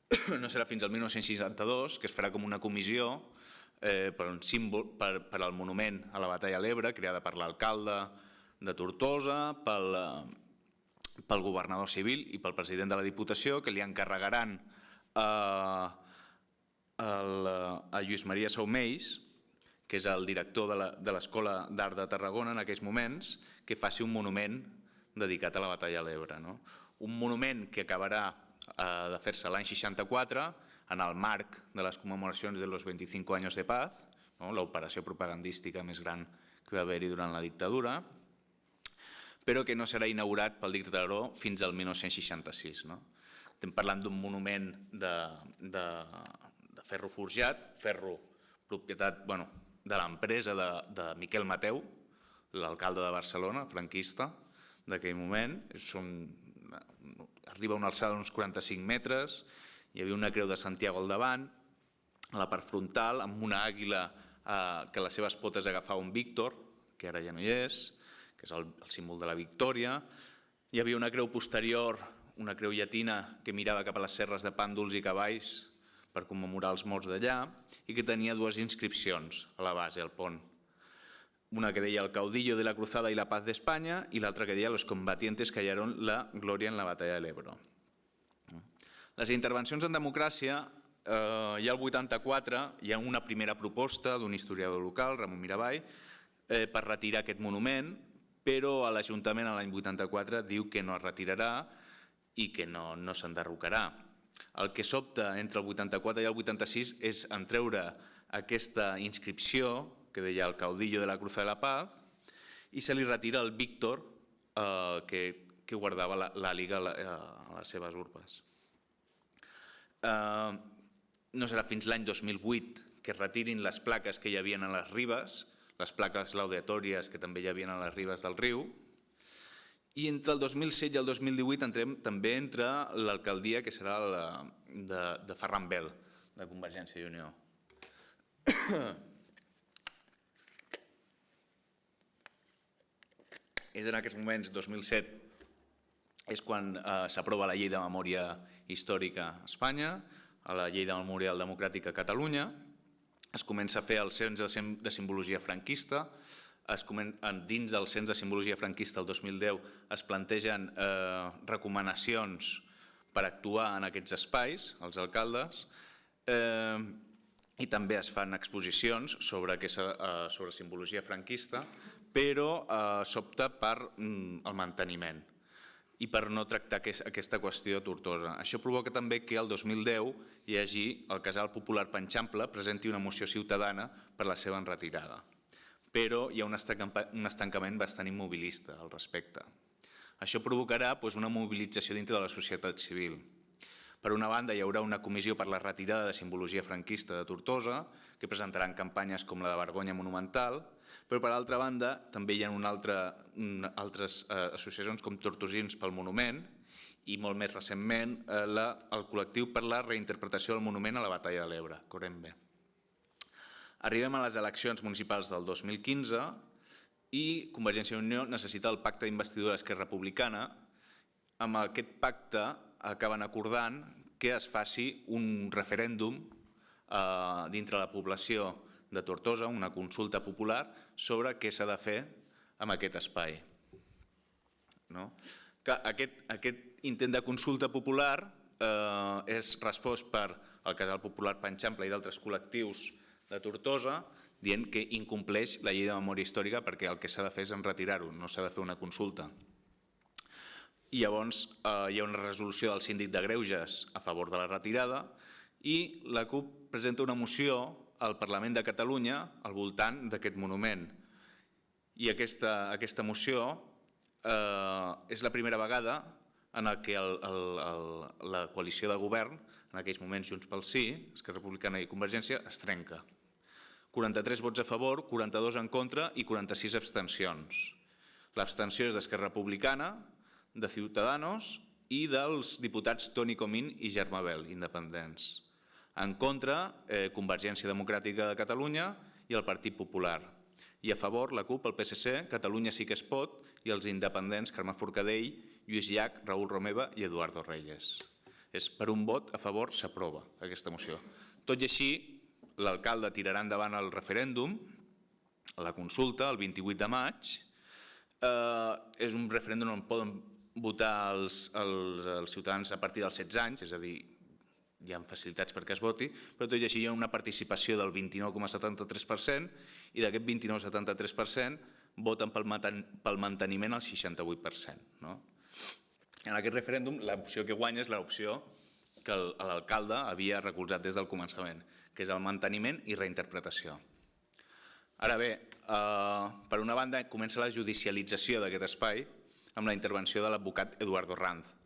no serà fins al 1962 que es farà com una comissió eh, per un símbol, per, per al monument a la batalla a l'Ebre, creada per l'alcalde de Tortosa, pel, eh, pel governador civil i pel president de la Diputació, que li encarregaran a, a Lluís Maria Saumells, que és el director de l'Escola d'Art de Tarragona en aquells moments, que faci un monument dedicat a la batalla a l'Ebre. No? Un monument que acabarà eh, de fer-se l'any 64, en el marc de les commemoracions de los 25 anys de paz, no? l'operació propagandística més gran que va haver-hi durant la dictadura, però que no serà inaugurat pel dictador fins al 1966. No? Estem parlant d'un monument de, de, de ferro forjat, ferro propietat bueno, de l'empresa de, de Miquel Mateu, l'alcalde de Barcelona, franquista, d'aquell moment. Són, arriba a una alçada d'uns 45 metres, hi havia una creu de Santiago al davant, a la part frontal, amb una àguila eh, que les seves potes agafava un Víctor, que ara ja no hi és, que és el, el símbol de la victòria. Hi havia una creu posterior, una creu llatina, que mirava cap a les serres de pàndols i cavalls per commemorar els morts d'allà i que tenia dues inscripcions a la base, al pont. Una que deia el caudillo de la cruzada y la paz de España i l'altra que deia los combatientes que hallaron la gloria en la batalla del Ebro. Les intervencions en democràcia, eh, ha el 84, hi ha una primera proposta d'un historiador local, Ramon Miravall, eh, per retirar aquest monument, però l'Ajuntament l'any 84 diu que no es retirarà i que no, no s'enderrocarà. El que sobta entre el 84 i el 86 és entreure aquesta inscripció que deia el caudillo de la Cruz de la Paz i se li retira el Víctor eh, que, que guardava la, la a, les seves urbes. Eh, no serà fins l'any 2008 que es retirin les plaques que hi havia a les ribes, les plaques laudatòries que també hi havia a les ribes del riu, i entre el 2007 i el 2018 entrem també entre l'alcaldia que serà la de, de Ferran Bel, de Convergència i Unió. És en aquests moments, 2007, és quan eh, s'aprova la llei de memòria històrica a Espanya, a la llei de memòria democràtica a Catalunya, es comença a fer el cens de simbologia franquista, es dins del cens de simbologia franquista el 2010 es plantegen eh, recomanacions per actuar en aquests espais, els alcaldes, eh, i també es fan exposicions sobre, eh, sobre simbologia franquista, però eh, s'opta per mm, el manteniment i per no tractar aquesta qüestió tortosa. Això provoca també que el 2010 hi hagi el Casal Popular Panxample presenti una moció ciutadana per la seva enretirada. Però hi ha un estancament bastant immobilista al respecte. Això provocarà doncs, una mobilització dintre de la societat civil. Per una banda, hi haurà una comissió per la retirada de simbologia franquista de Tortosa, que presentaran campanyes com la de Vergonya Monumental, però per altra banda també hi ha una altra, altres eh, associacions com Tortosins pel Monument i molt més recentment eh, la, el col·lectiu per la reinterpretació del monument a la Batalla de l'Ebre, Corembe. Arribem a les eleccions municipals del 2015 i Convergència i Unió necessita el pacte d'investidura d'Esquerra Republicana. Amb aquest pacte acaben acordant que es faci un referèndum eh, dintre la població de Tortosa, una consulta popular sobre què s'ha de fer amb aquest espai. No? Que aquest, aquest intent de consulta popular eh, és respost per el Casal Popular Panxample i d'altres col·lectius de Tortosa dient que incompleix la llei de memòria històrica perquè el que s'ha de fer és enretirar-ho, no s'ha de fer una consulta. I llavors eh, hi ha una resolució del síndic de Greuges a favor de la retirada i la CUP presenta una moció al Parlament de Catalunya al voltant d'aquest monument. I aquesta, aquesta moció eh, és la primera vegada en què el, el, la coalició de govern, en aquells moments Junts pel Sí, Esquerra Republicana i Convergència, es trenca. 43 vots a favor, 42 en contra i 46 abstencions. L'abstenció és d'Esquerra Republicana, de Ciutadanos i dels diputats Toni Comín i Germà Bel, independents. En contra, eh, Convergència Democràtica de Catalunya i el Partit Popular. I a favor, la CUP, el PSC, Catalunya sí que es pot i els independents Carme Forcadell, Lluís Llach, Raül Romeva i Eduardo Reyes. És per un vot a favor s'aprova aquesta moció. Tot i així, l'alcalde tirarà endavant el referèndum, la consulta, el 28 de maig. Eh, és un referèndum on poden votar els, els, els ciutadans a partir dels 16 anys, és a dir, hi ha facilitats perquè es voti, però tot i així hi ha una participació del 29,73% i d'aquest 29,73% voten pel, manteniment al 68%. No? En aquest referèndum l'opció que guanya és l'opció que l'alcalde havia recolzat des del començament, que és el manteniment i reinterpretació. Ara bé, eh, per una banda comença la judicialització d'aquest espai amb la intervenció de l'advocat Eduardo Ranz,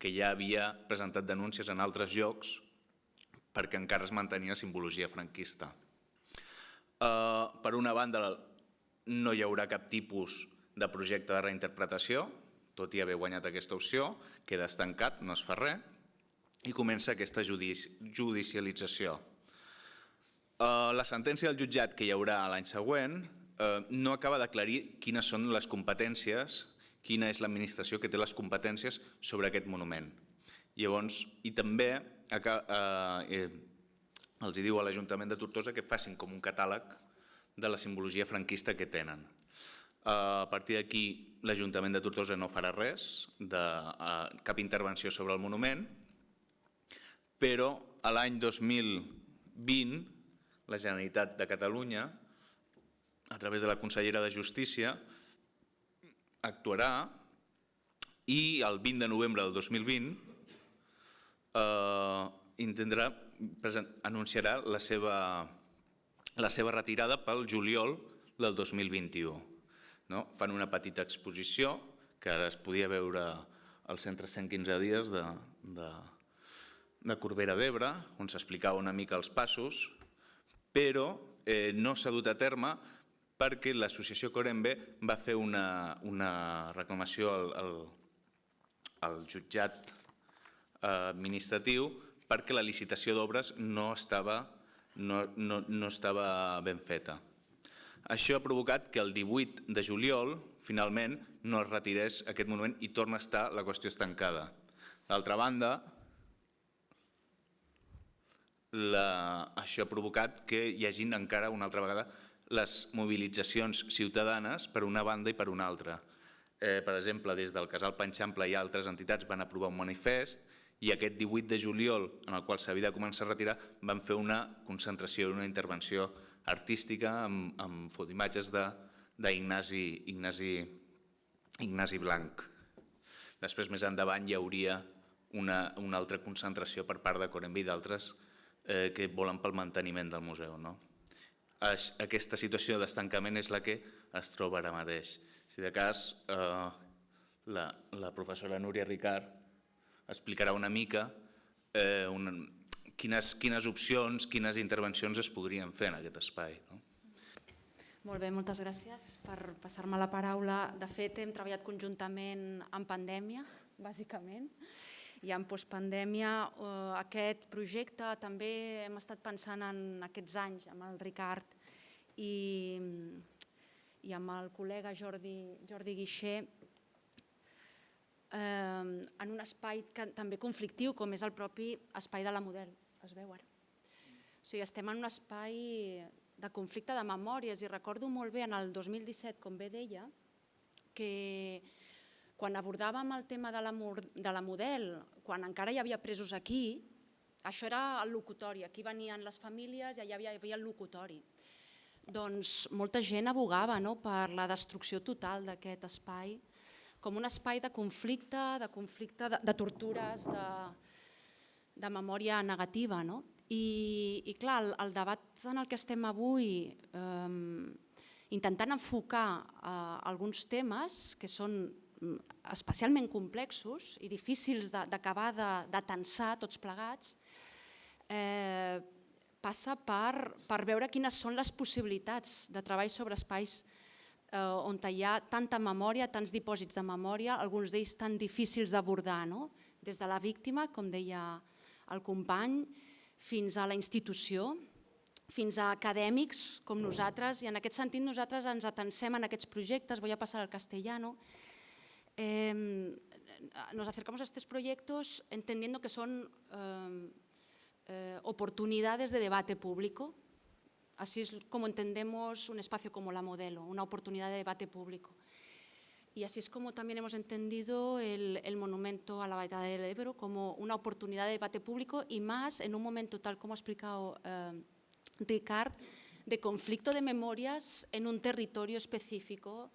que ja havia presentat denúncies en altres llocs perquè encara es mantenia simbologia franquista. Eh, per una banda, no hi haurà cap tipus de projecte de reinterpretació, tot i haver guanyat aquesta opció, queda estancat, no es fa res, i comença aquesta judicialització. Eh, la sentència del jutjat que hi haurà l'any següent eh, no acaba d'aclarir quines són les competències quina és l'administració que té les competències sobre aquest monument. Llavors, i també eh, eh, els diu a l'Ajuntament de Tortosa que facin com un catàleg de la simbologia franquista que tenen. Eh, a partir d'aquí, l'Ajuntament de Tortosa no farà res, de, eh, cap intervenció sobre el monument, però a l'any 2020 la Generalitat de Catalunya, a través de la consellera de Justícia, actuarà i el 20 de novembre del 2020 eh, anunciarà la seva, la seva retirada pel juliol del 2021. No? Fan una petita exposició que ara es podia veure al centre 115 dies de, de, de Corbera d'Ebre, on s'explicava una mica els passos, però eh, no s'ha dut a terme perquè l'associació Corembe va fer una, una reclamació al, al, al jutjat eh, administratiu perquè la licitació d'obres no, estava, no, no, no estava ben feta. Això ha provocat que el 18 de juliol, finalment, no es retirés aquest monument i torna a estar la qüestió estancada. D'altra banda, la, això ha provocat que hi hagin encara una altra vegada les mobilitzacions ciutadanes per una banda i per una altra. Eh, per exemple, des del Casal Panxample i altres entitats van aprovar un manifest i aquest 18 de juliol, en el qual s'havia de començar a retirar, van fer una concentració, una intervenció artística amb, amb fotimatges d'Ignasi Ignasi, Ignasi Blanc. Després, més endavant, hi hauria una, una altra concentració per part de Corembi i d'altres eh, que volen pel manteniment del museu. No? Aquesta situació d'estancament és la que es troba ara mateix. Si de cas, eh, la, la professora Núria Ricard explicarà una mica eh, quines, quines opcions, quines intervencions es podrien fer en aquest espai. No? Molt bé, moltes gràcies per passar-me la paraula. De fet, hem treballat conjuntament en pandèmia, bàsicament, i en postpandèmia eh, aquest projecte també hem estat pensant en aquests anys amb el Ricard i, i amb el col·lega Jordi, Jordi Guixer eh, en un espai que, també conflictiu com és el propi espai de la Model, es veu ara. O sigui, estem en un espai de conflicte de memòries i recordo molt bé en el 2017, com bé deia, que quan abordàvem el tema de la, de la model, quan encara hi havia presos aquí, això era el locutori, aquí venien les famílies i allà hi havia el locutori. Doncs molta gent abogava no, per la destrucció total d'aquest espai, com un espai de conflicte, de conflicte, de, de tortures, de, de memòria negativa. No? I, I clar, el, el debat en el que estem avui, eh, intentant enfocar eh, alguns temes que són especialment complexos i difícils d'acabar de, de tensar tots plegats, eh, passa per, per veure quines són les possibilitats de treball sobre espais eh, on hi ha tanta memòria, tants dipòsits de memòria, alguns d'ells tan difícils d'abordar, no? des de la víctima, com deia el company, fins a la institució, fins a acadèmics com nosaltres, i en aquest sentit nosaltres ens atensem en aquests projectes, voy a passar al castellano, nos acercamos a estos proyectos entendiendo que son eh, oportunidades de debate público. Así es como entendemos un espacio como la modelo, una oportunidad de debate público. Y así es como también hemos entendido el, monumento a la Baeta del Ebro como una oportunidad de debate público y más en un momento, tal como ha explicado eh, Ricard, de conflicto de memorias en un territorio específico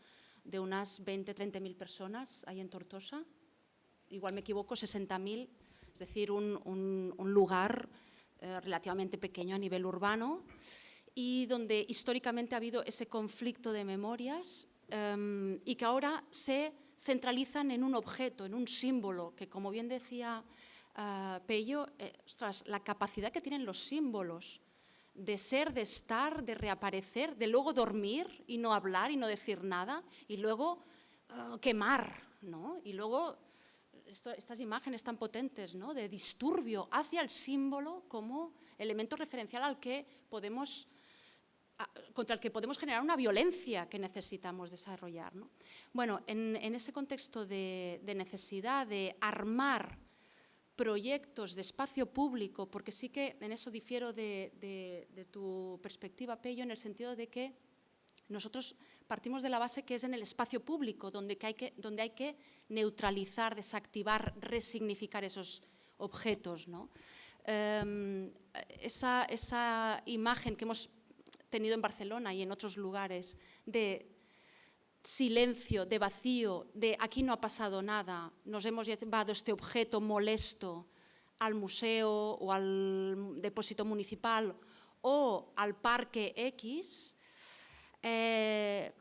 de unas 20, 30 mil personas ahí en Tortosa, igual me equivoco, 60 mil, es decir, un, lugar eh, relativamente pequeño a nivel urbano y donde históricamente ha habido ese conflicto de memorias em, y que ahora se centralizan en un objeto, en un símbolo, que como bien decía uh, Pello, eh, la capacidad que tienen los símbolos de ser, de estar, de reaparecer, de luego dormir y no hablar y no decir nada y luego uh, quemar, ¿no? Y luego estas imágenes tan potentes ¿no? de disturbio hacia el símbolo como elemento referencial al que podemos contra el que podemos generar una violencia que necesitamos desarrollar. ¿no? Bueno, en, ese contexto de necesidad de armar proyectos de espacio público, porque sí que en eso difiero de, tu perspectiva, Pello, en el sentido de que nosotros partimos de la base que es en el espacio público, donde, hay, que, donde hay que neutralizar, desactivar, resignificar esos objetos. Em, esa, esa imagen que hemos tenido en Barcelona y en otros lugares de silencio, de vacío, de aquí no ha pasado nada, nos hemos llevado este objeto molesto al museo o al depósito municipal o al parque X, eh,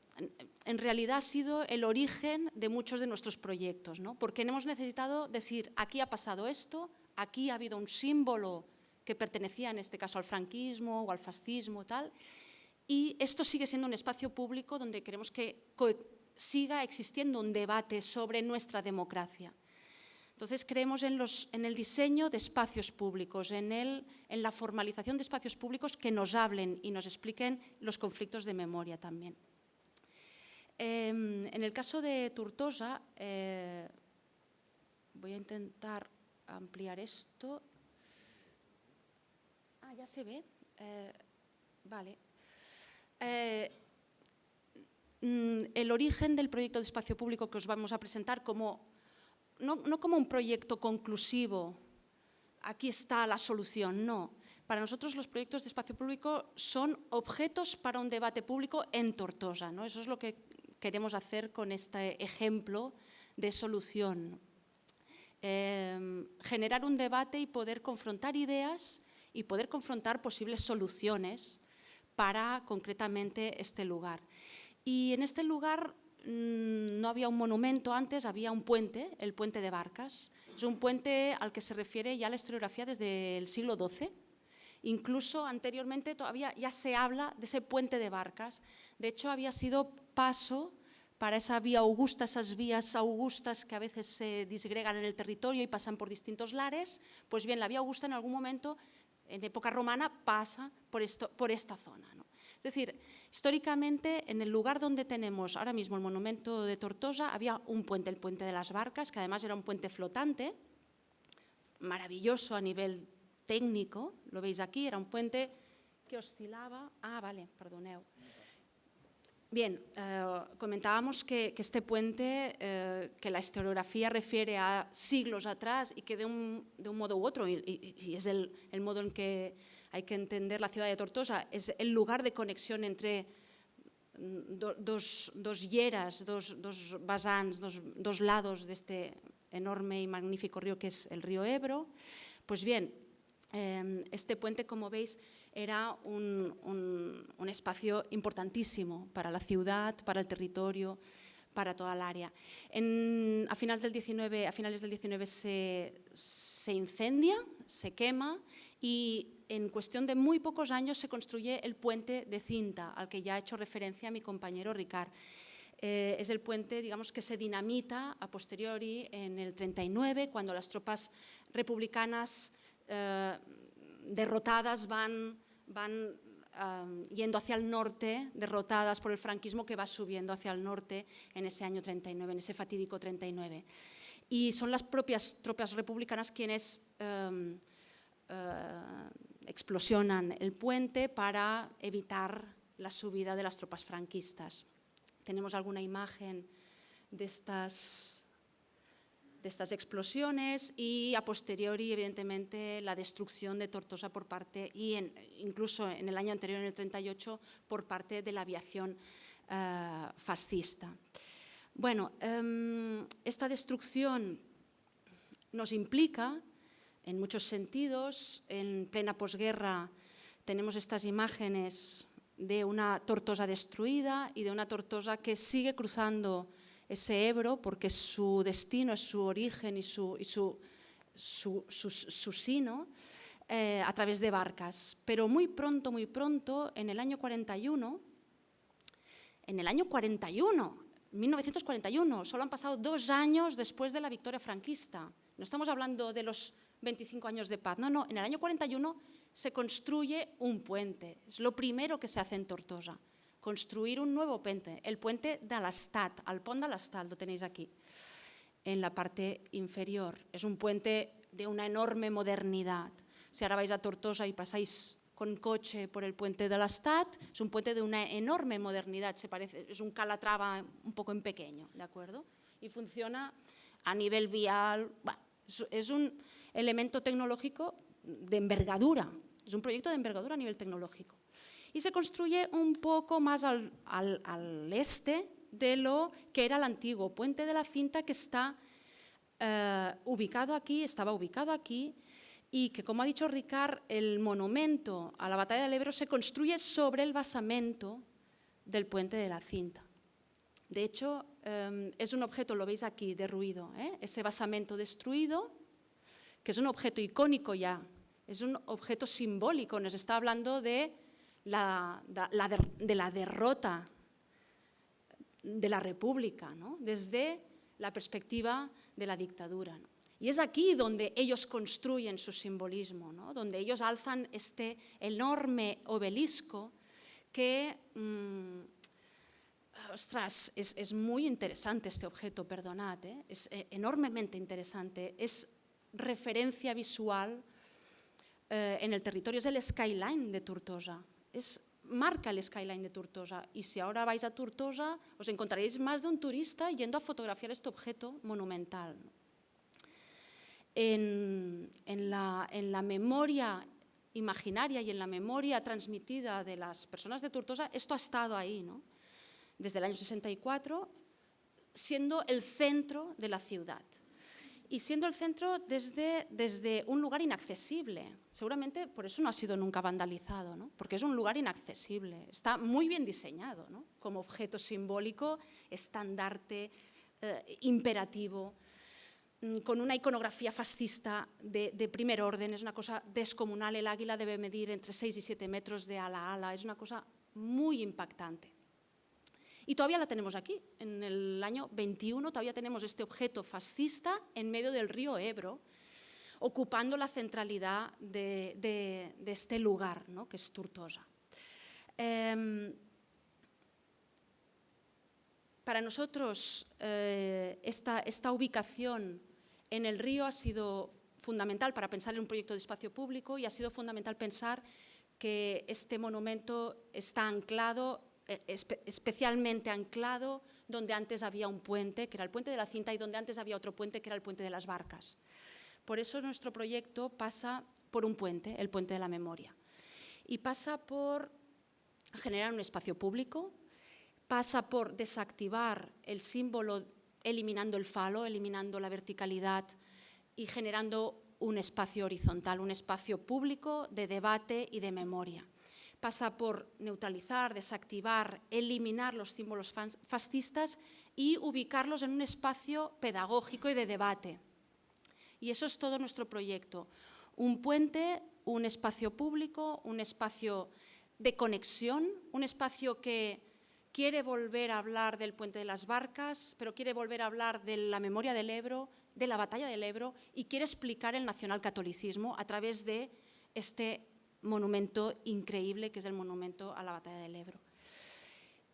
en realidad ha sido el origen de muchos de nuestros proyectos, ¿no? porque hemos necesitado decir, aquí ha pasado esto, aquí ha habido un símbolo que pertenecía en este caso al franquismo o al fascismo, tal, y esto sigue siendo un espacio público donde queremos que siga existiendo un debate sobre nuestra democracia. Entonces creemos en, en, el diseño de espacios públicos, en, la formalización de espacios públicos que nos hablen y nos expliquen los conflictos de memoria también. Eh, en el caso de Tortosa, eh, voy a intentar ampliar esto. Ah, ya se ve. Eh, vale. Eh, mm, el origen del proyecto de espacio público que os vamos a presentar como, no, como un proyecto conclusivo, aquí está la solución, no. Para nosotros los proyectos de espacio público son objetos para un debate público en Tortosa. ¿no? Eso es lo que queremos hacer con este ejemplo de solución. Eh, generar un debate y poder confrontar ideas y poder confrontar posibles soluciones para concretamente este lugar. Y en este lugar mm, no había un monumento antes, había un puente, el puente de Barcas. Es un puente al que se refiere ya la historiografía desde el siglo XII. Incluso anteriormente todavía ya se habla de ese puente de Barcas. De hecho, había sido paso para esa vía augusta, esas vías augustas que a veces se disgregan en el territorio y pasan por distintos lares, pues bien, la vía augusta en algún momento en época romana pasa por, esta zona. Es decir, históricamente en el lugar donde tenemos ahora mismo el monumento de Tortosa había un puente, el puente de las barcas, que además era un puente flotante, maravilloso a nivel técnico, lo veis aquí, era un puente que oscilaba, ah vale, perdoneu, Bien, eh, comentábamos que, este puente, eh, que la historiografía refiere a siglos atrás y que de un, modo u otro, y, es el, modo en que hay que entender la ciudad de Tortosa, es el lugar de conexión entre mm, dos, dos, hieras, dos, dos basans, dos, lados de este enorme y magnífico río que es el río Ebro. Pues bien, eh, este puente, como veis, era un, espacio importantísimo para la ciudad, para el territorio, para toda el área. a, finales del 19, a finales del 19 se, incendia, se quema y en cuestión de muy pocos años se construye el puente de cinta, al que ya ha hecho referencia mi compañero Ricard. Eh, es el puente digamos, que se dinamita a posteriori en el 39, cuando las tropas republicanas eh, derrotadas van van yendo hacia el norte, derrotadas por el franquismo que va subiendo hacia el norte en ese año 39, en ese fatídico 39. Y son las propias tropas republicanas quienes eh, explosionan el puente para evitar la subida de las tropas franquistas. Tenemos alguna imagen de estas de estas explosiones y a posteriori, evidentemente, la destrucción de Tortosa por parte, y incluso en el año anterior, en el 38, por parte de la aviación eh, fascista. Bueno, em, esta destrucción nos implica, en muchos sentidos, en plena posguerra tenemos estas imágenes de una Tortosa destruida y de una Tortosa que sigue cruzando ese Ebro porque su destino es su origen y su, su, sino eh, a través de barcas. Pero muy pronto, muy pronto, en el año 41, en el año 41, 1941, solo han pasado dos años después de la victoria franquista. No estamos hablando de los 25 años de paz, no, no, en el año 41 se construye un puente, es lo primero que se hace en Tortosa construir un nuevo puente, el puente de l'Estat, el pont de l'Estat, lo tenéis aquí, en la parte inferior. Es un puente de una enorme modernidad. Si ahora vais a Tortosa y pasáis con coche por el puente de l'Estat, es un puente de una enorme modernidad, se parece, es un calatrava un poco en pequeño, ¿de acuerdo? Y funciona a nivel vial, es un elemento tecnológico de envergadura, es un proyecto de envergadura a nivel tecnológico y se construye un poco más al, este de lo que era el antiguo puente de la cinta que está eh, ubicado aquí, estaba ubicado aquí y que, como ha dicho Ricard, el monumento a la batalla del Ebro se construye sobre el basamento del puente de la cinta. De hecho, eh, es un objeto, lo veis aquí, derruido, ¿eh? ese basamento destruido que es un objeto icónico ya, es un objeto simbólico, nos está hablando de de la derrota de la República, ¿no? desde la perspectiva de la dictadura. Y es aquí donde ellos construyen su simbolismo, donde ellos alzan este enorme obelisco que, mm, ostras, es, muy interesante este objeto, perdonad, ¿eh? es eh, enormemente interesante, es referencia visual eh, en el territorio, es el skyline de Tortosa, es marca el skyline de Tortosa y si ahora vais a Tortosa os encontraréis más de un turista yendo a fotografiar este objeto monumental. En, la, memoria imaginaria y en la memoria transmitida de las personas de Tortosa, esto ha estado ahí, ¿no? desde el año 64, siendo el centro de la ciudad y siendo el centro desde, desde un lugar inaccesible. Seguramente por eso no ha sido nunca vandalizado, ¿no? porque es un lugar inaccesible. Está muy bien diseñado ¿no? como objeto simbólico, estandarte, eh, imperativo, mm, con una iconografía fascista de, de, primer orden. Es una cosa descomunal. El águila debe medir entre 6 y 7 metros de ala a ala. Es una cosa muy impactante. Y todavía la tenemos aquí. En el año 21 todavía tenemos este objeto fascista en medio del río Ebro, ocupando la centralidad de, este lugar, ¿no? que es Tortosa. Em, para nosotros eh, esta, esta ubicación en el río ha sido fundamental para pensar en un proyecto de espacio público y ha sido fundamental pensar que este monumento está anclado eh, especialmente anclado donde antes había un puente, que era el puente de la cinta, y donde antes había otro puente, que era el puente de las barcas. Por eso nuestro proyecto pasa por un puente, el puente de la memoria. Y pasa por generar un espacio público, pasa por desactivar el símbolo eliminando el falo, eliminando la verticalidad y generando un espacio horizontal, un espacio público de debate y de memoria pasa por neutralizar, desactivar, eliminar los símbolos fascistas y ubicarlos en un espacio pedagógico y de debate. Y eso es todo nuestro proyecto. Un puente, un espacio público, un espacio de conexión, un espacio que quiere volver a hablar del puente de las barcas, pero quiere volver a hablar de la memoria del Ebro, de la batalla del Ebro y quiere explicar el nacionalcatolicismo a través de este monumento increíble que es el monumento a la batalla del Ebro.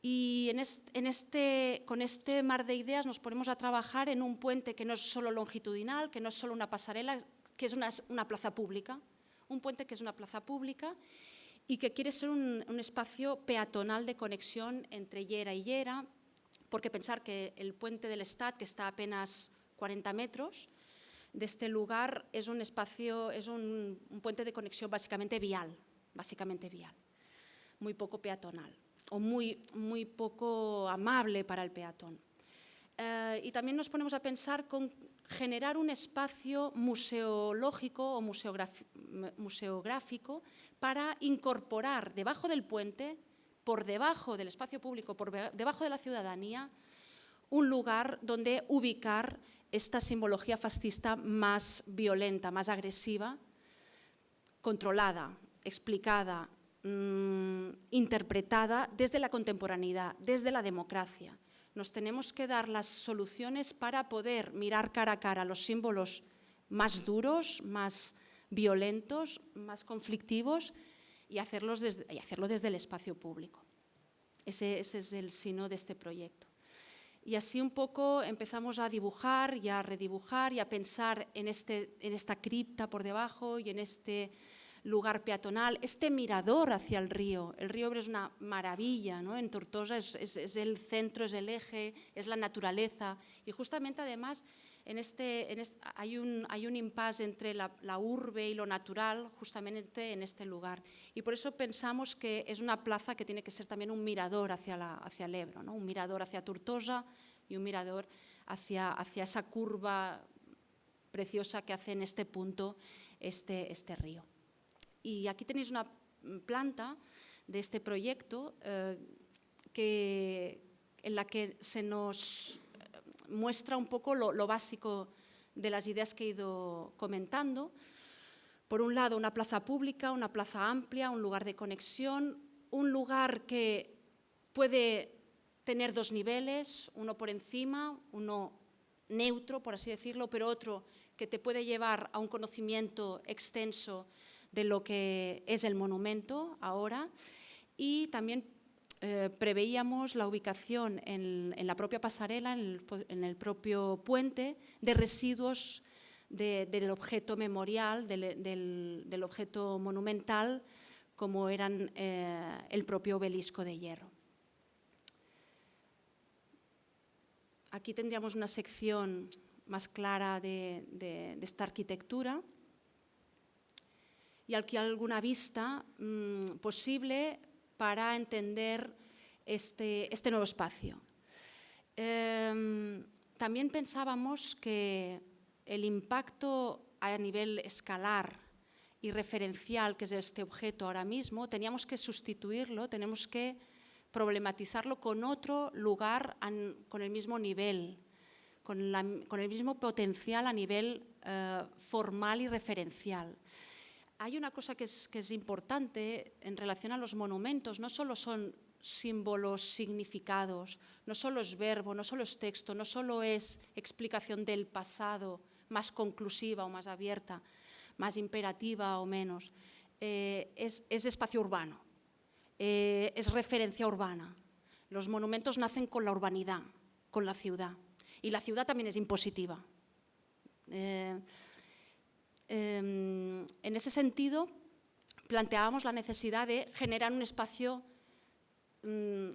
Y en este, con este mar de ideas nos ponemos a trabajar en un puente que no es solo longitudinal, que no es solo una pasarela, que es una, plaza pública, un puente que es una plaza pública y que quiere ser un, espacio peatonal de conexión entre Llera y Llera, porque pensar que el puente del Estat, que está a apenas 40 metros, de este lugar es un espacio, es un, puente de conexión básicamente vial, básicamente vial, muy poco peatonal o muy, muy poco amable para el peatón. Eh, y también nos ponemos a pensar con generar un espacio museológico o museográfico para incorporar debajo del puente, por debajo del espacio público, por debajo de la ciudadanía, un lugar donde ubicar esta simbología fascista más violenta, más agresiva, controlada, explicada, mm, interpretada desde la contemporaneidad, desde la democracia. Nos tenemos que dar las soluciones para poder mirar cara a cara los símbolos más duros, más violentos, más conflictivos y, desde, hacerlo desde el espacio público. Ese, ese es el sino de este proyecto. Y así un poco empezamos a dibujar y a redibujar y a pensar en, este, en esta cripta por debajo y en este lugar peatonal, este mirador hacia el río. El río es una maravilla, ¿no? en Tortosa es, el centro, es el eje, es la naturaleza. Y justamente además en este, en hay, un, hay un impasse entre la, la, urbe y lo natural justamente en este lugar. Y por eso pensamos que es una plaza que tiene que ser también un mirador hacia, la, hacia el Ebro, ¿no? un mirador hacia Tortosa y un mirador hacia, hacia esa curva preciosa que hace en este punto este, este río. Y aquí tenéis una planta de este proyecto eh, que, en la que se nos muestra un poco lo, básico de las ideas que he ido comentando. Por un lado, una plaza pública, una plaza amplia, un lugar de conexión, un lugar que puede tener dos niveles, uno por encima, uno neutro, por así decirlo, pero otro que te puede llevar a un conocimiento extenso de lo que es el monumento ahora y también eh, preveíamos la ubicación en, la propia pasarela, en el, propio puente, de residuos del objeto memorial, del, objeto monumental, como eran eh, el propio obelisco de hierro. Aquí tendríamos una sección más clara de, esta arquitectura y aquí alguna vista mm, posible para entender este, este nuevo espacio. Em, también pensábamos que el impacto a nivel escalar y referencial que es este objeto ahora mismo, teníamos que sustituirlo, tenemos que problematizarlo con otro lugar con el mismo nivel, con, el mismo potencial a nivel eh, formal y referencial. Hay una cosa que es, importante en relación a los monumentos, no solo son símbolos, significados, no solo es verbo, no solo es texto, no solo es explicación del pasado más conclusiva o más abierta, más imperativa o menos, eh, es, es espacio urbano. Eh, es referencia urbana. Los monumentos nacen con la urbanidad, con la ciudad. Y la ciudad también es impositiva. Eh, en ese sentido, planteábamos la necesidad de generar un espacio, mm,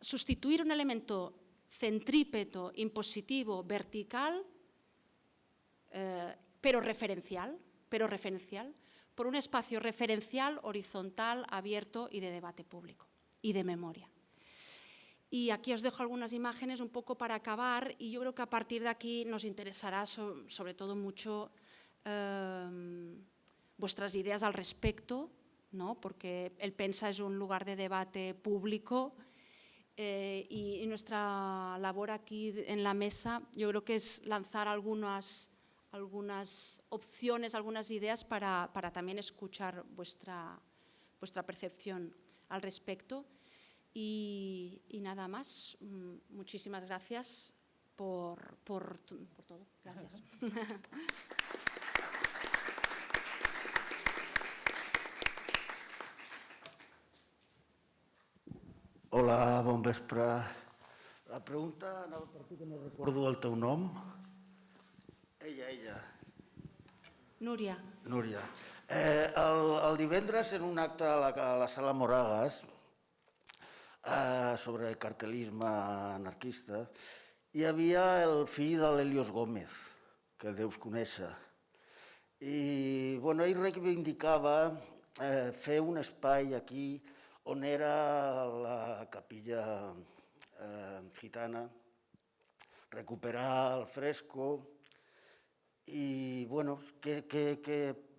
sustituir un elemento centrípeto, impositivo, vertical, eh, pero referencial, pero referencial, por un espacio referencial, horizontal, abierto y de debate público y de memoria. Y aquí os dejo algunas imágenes un poco para acabar y yo creo que a partir de aquí nos interesará sobre todo mucho em, vuestras ideas al respecto, ¿no? porque el PENSA es un lugar de debate público eh, y, nuestra labor aquí en la mesa yo creo que es lanzar algunas algunas opciones, algunas ideas para, también escuchar vuestra, vuestra percepción al respecto. Y, nada más, mm, muchísimas gracias por, por, por todo. Gracias. Hola, bon vespre. La pregunta anava per tu, que no recordo el teu nom. Ella, ella. Núria. Núria. Eh, el, el divendres, en un acte a la, a la sala Moragas, eh, sobre cartelisme anarquista, hi havia el fill de l'Helios Gómez, que deus conèixer. I bueno, ell reivindicava eh, fer un espai aquí on era la capilla eh, gitana, recuperar el fresco, i, bueno, que, que, que,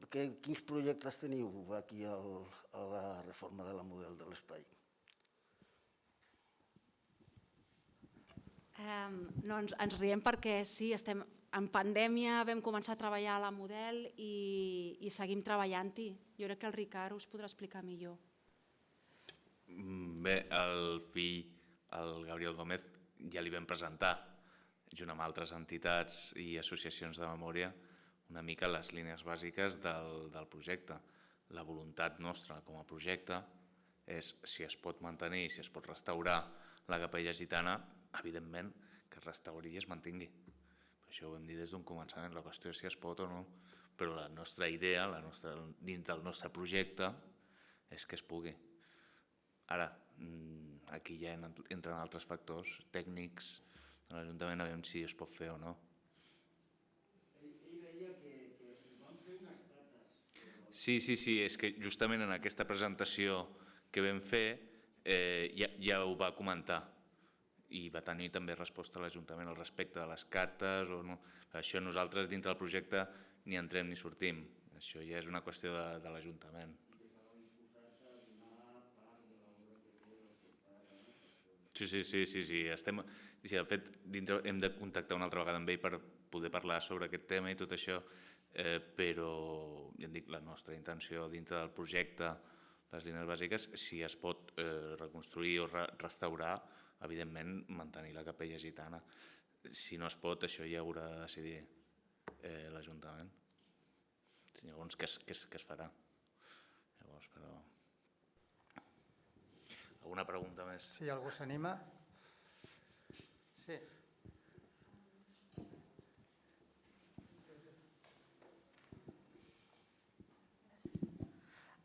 que, quins projectes teniu aquí al, a la reforma de la model de l'espai? Um, no, ens, ens riem perquè sí, estem en pandèmia, vam començar a treballar a la model i, i seguim treballant-hi. Jo crec que el Ricard us podrà explicar millor. Bé, el fill, el Gabriel Gómez, ja li vam presentar junt amb altres entitats i associacions de memòria, una mica les línies bàsiques del, del projecte. La voluntat nostra com a projecte és, si es pot mantenir, si es pot restaurar la capella gitana, evidentment que es restauri i es mantingui. Per això ho hem dit des d'un començament, la qüestió és si es pot o no, però la nostra idea, la nostra, dins del nostre projecte, és que es pugui. Ara, mm, aquí ja entren altres factors tècnics, a l'Ajuntament a veure si es pot fer o no. Sí, sí, sí, és que justament en aquesta presentació que vam fer eh, ja, ja ho va comentar i va tenir també resposta a l'Ajuntament al respecte de les cartes o no. Això nosaltres dintre del projecte ni entrem ni sortim. Això ja és una qüestió de, de l'Ajuntament. Sí, sí, sí, sí, sí. Estem, si de fet dintre hem de contactar una altra vegada amb ell per poder parlar sobre aquest tema i tot això, eh, però ja dic, la nostra intenció dintre del projecte, les línies bàsiques, si es pot eh, reconstruir o re restaurar, evidentment mantenir la capella gitana. Si no es pot, això ja haurà de decidir eh, l'Ajuntament. Llavors, què es, què, es, què es farà? Llavors, però... Alguna pregunta més? Si algú s'anima. Sí.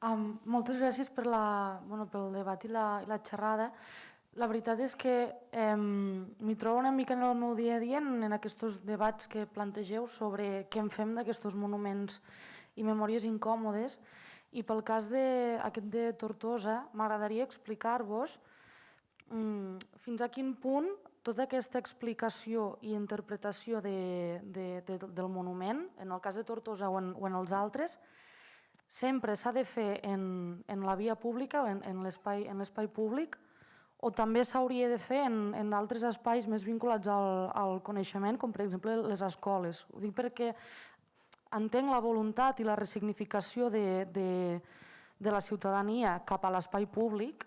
Um, moltes gràcies per la, bueno, pel debat i la, i la xerrada. La veritat és que eh, m'hi trobo una mica en el meu dia a dia en, en aquests debats que plantegeu sobre què en fem d'aquests monuments i memòries incòmodes. I pel cas de, aquest de Tortosa, m'agradaria explicar-vos mm, fins a quin punt tota aquesta explicació i interpretació de, de, de, del monument, en el cas de Tortosa o en, o en els altres, sempre s'ha de fer en, en la via pública o en, en l'espai públic o també s'hauria de fer en, en altres espais més vinculats al, al coneixement, com per exemple les escoles. Ho dic perquè entenc la voluntat i la resignificació de, de, de la ciutadania cap a l'espai públic,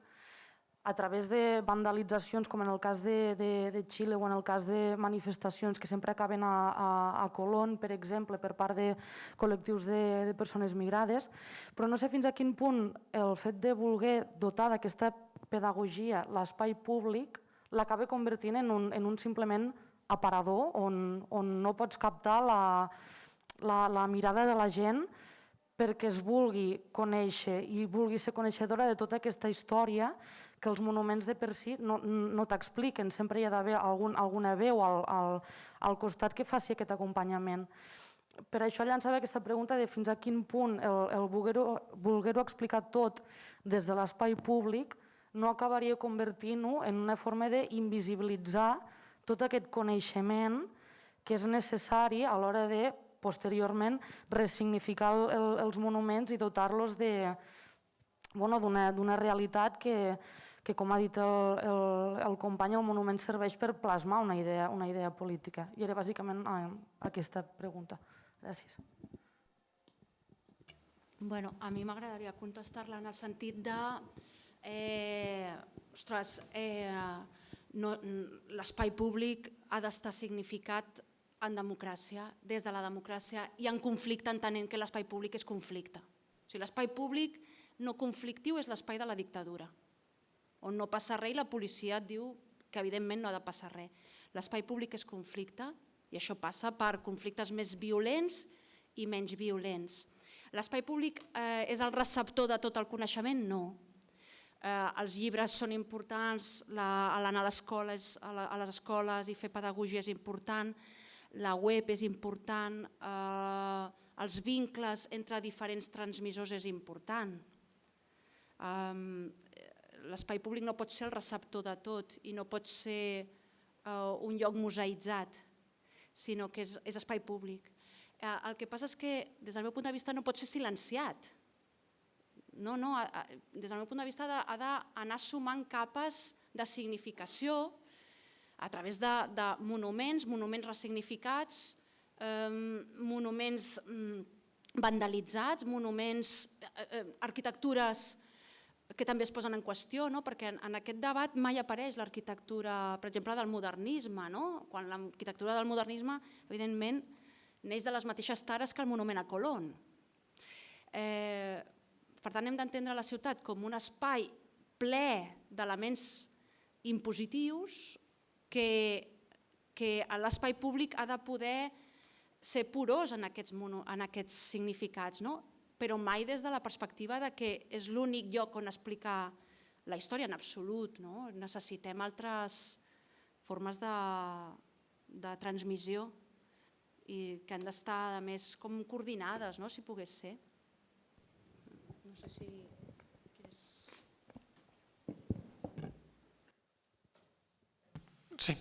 a través de vandalitzacions, com en el cas de, de, de Xile o en el cas de manifestacions que sempre acaben a, a, a Colón, per exemple, per part de col·lectius de, de persones migrades, però no sé fins a quin punt el fet de voler dotar d'aquesta pedagogia l'espai públic l'acaba convertint en un, en un simplement aparador on, on no pots captar la, la, la mirada de la gent perquè es vulgui conèixer i vulgui ser coneixedora de tota aquesta història que els monuments de per si no, no t'expliquen, sempre hi ha d'haver algun, alguna veu al, al, al costat que faci aquest acompanyament. Per això llançava aquesta pregunta de fins a quin punt el, el voler-ho voler explicar tot des de l'espai públic no acabaria convertint-ho en una forma d'invisibilitzar tot aquest coneixement que és necessari a l'hora de, posteriorment, ressignificar el, el, els monuments i dotar-los d'una bueno, realitat que, que com ha dit el, el, el company, el monument serveix per plasmar una idea, una idea política. I era bàsicament eh, aquesta pregunta. Gràcies. Bueno, a mi m'agradaria contestar-la en el sentit de... Eh, ostres, eh, no, l'espai públic ha d'estar significat en democràcia, des de la democràcia i en conflicte entenent que l'espai públic és conflicte. O sigui, l'espai públic no conflictiu és l'espai de la dictadura on no passa res i la policia et diu que evidentment no ha de passar res. L'espai públic és conflicte i això passa per conflictes més violents i menys violents. L'espai públic eh, és el receptor de tot el coneixement? No. Eh, els llibres són importants, l'anar a, a, a les escoles i fer pedagogia és important, la web és important, eh, els vincles entre diferents transmissors és important. Eh, l'espai públic no pot ser el receptor de tot i no pot ser uh, un lloc museïtzat, sinó que és, és espai públic. Uh, el que passa és que, des del meu punt de vista, no pot ser silenciat. No, no, a, a, des del meu punt de vista ha d'anar sumant capes de significació a través de, de monuments, monuments ressignificats, eh, monuments mm, vandalitzats, monuments, eh, eh, arquitectures que també es posen en qüestió, no? perquè en, en aquest debat mai apareix l'arquitectura, per exemple, del modernisme, no? quan l'arquitectura del modernisme, evidentment, neix de les mateixes tares que el monument a Colón. Eh, per tant, hem d'entendre la ciutat com un espai ple d'elements impositius que, que l'espai públic ha de poder ser porós en aquests, en aquests significats. No? però mai des de la perspectiva de que és l'únic lloc on explicar la història en absolut. No? Necessitem altres formes de, de transmissió i que han d'estar, a més, com coordinades, no? si pogués ser. No sé si... Sí.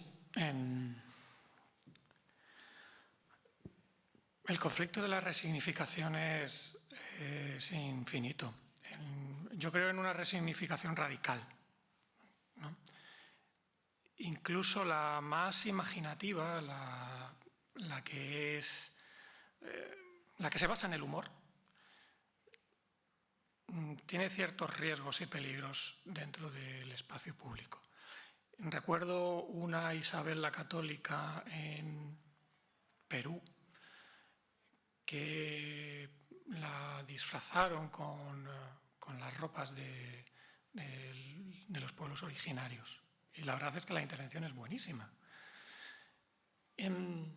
El conflicto de la resignificación es es infinito. Yo creo en una resignificación radical. incluso la más imaginativa, la, que es eh, la que se basa en el humor, mm, tiene ciertos riesgos y peligros dentro del espacio público. Recuerdo una Isabel la Católica en Perú que la disfrazaron con, eh, las ropas de, los pueblos originarios. Y la verdad es que la intervención es buenísima. Em,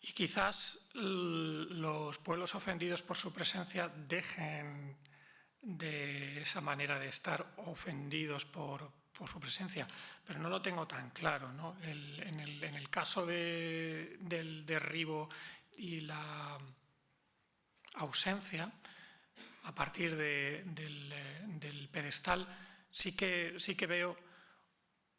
y quizás los pueblos ofendidos por su presencia dejen de esa manera de estar ofendidos por, su presencia, pero no lo tengo tan claro. en, el, caso del derribo y la ausencia, a partir del, pedestal, sí que, sí que veo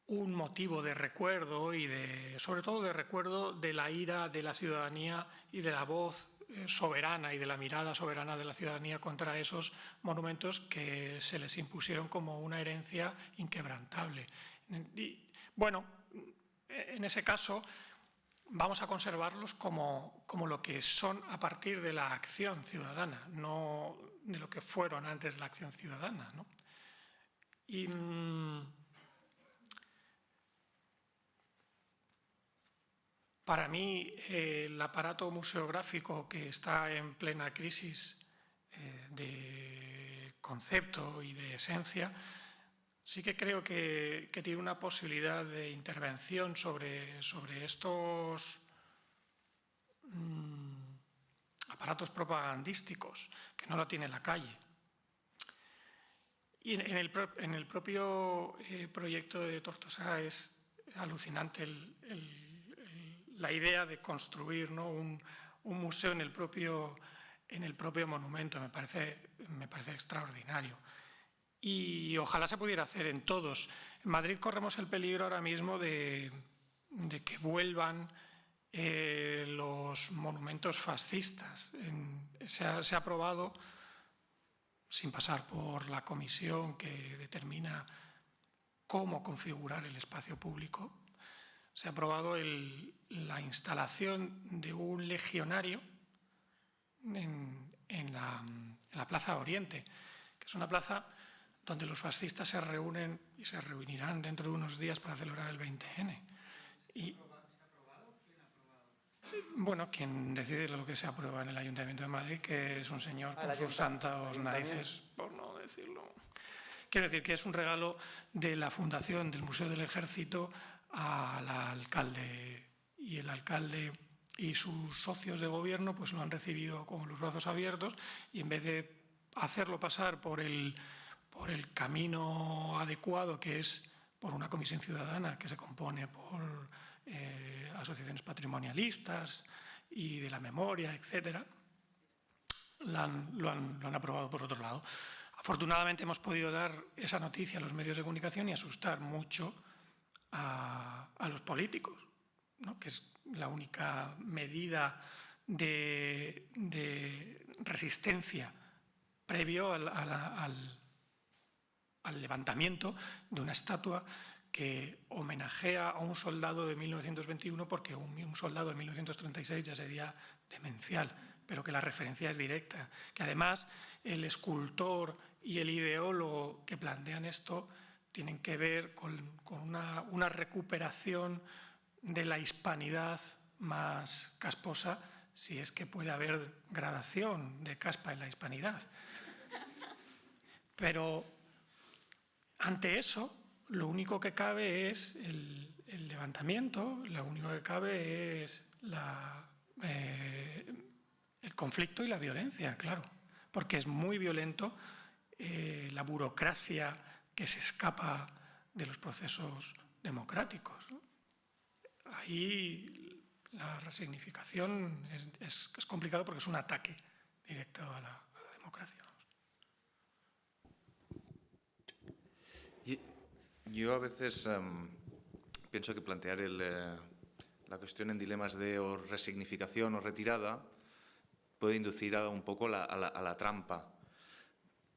un motivo de recuerdo y de, sobre todo de recuerdo de la ira de la ciudadanía y de la voz eh, soberana y de la mirada soberana de la ciudadanía contra esos monumentos que se les impusieron como una herencia inquebrantable. Y, bueno, en ese caso vamos a conservarlos como, como, lo que son a partir de la acción ciudadana, no de lo que fueron antes de la acción ciudadana. ¿no? Y, mm, Para mí, el aparato museográfico que está en plena crisis eh, de concepto y de esencia, sí que creo que, tiene una posibilidad de intervención sobre, sobre estos mm, aparatos propagandísticos, que no lo tiene la calle. Y en el, propio eh, proyecto de Tortosa es alucinante el la idea de construir un, museo en el, propio, en el propio monumento, me parece, me parece extraordinario. Y ojalá se pudiera hacer en todos. En Madrid corremos el peligro ahora mismo de, que vuelvan eh, los monumentos fascistas. se, ha, se ha aprobado, sin pasar por la comisión que determina cómo configurar el espacio público, se ha aprobado la instalación de un legionario en, la, Plaza Oriente, que es una plaza donde los fascistas se reúnen y se reunirán dentro de unos días para celebrar el 20N. Y, bueno, quien decide lo que se aprueba en el Ayuntamiento de Madrid, que es un señor con sus santos narices, por no decirlo. Quiero decir que es un regalo de la Fundación del Museo del Ejército al alcalde y el alcalde y sus socios de gobierno pues lo han recibido con los brazos abiertos y en vez de hacerlo pasar por el, por el camino adecuado que es por una comisión ciudadana que se compone por eh, asociaciones patrimonialistas y de la memoria, etcétera, lo han, lo han aprobado por otro lado. Afortunadamente hemos podido dar esa noticia a los medios de comunicación y asustar mucho a, los políticos, que es la única medida de, resistencia previo al, levantamiento de una estatua que homenajea a un soldado de 1921 porque un, soldado de 1936 ya sería demencial, pero que la referencia es directa. Que además el escultor y el ideólogo que plantean esto tienen que ver con, una, recuperación de la hispanidad más casposa, si es que puede haber gradación de caspa en la hispanidad. Pero ante eso, lo único que cabe es el, levantamiento, lo único que cabe es eh, el conflicto y la violencia, claro, porque es muy violento eh, la burocracia que se escapa de los procesos democráticos. Ahí la resignificación es, es, complicado porque es un ataque directo a la, democracia. yo a veces em, pienso que plantear eh, la cuestión en dilemas de resignificación o retirada puede inducir a un poco a la trampa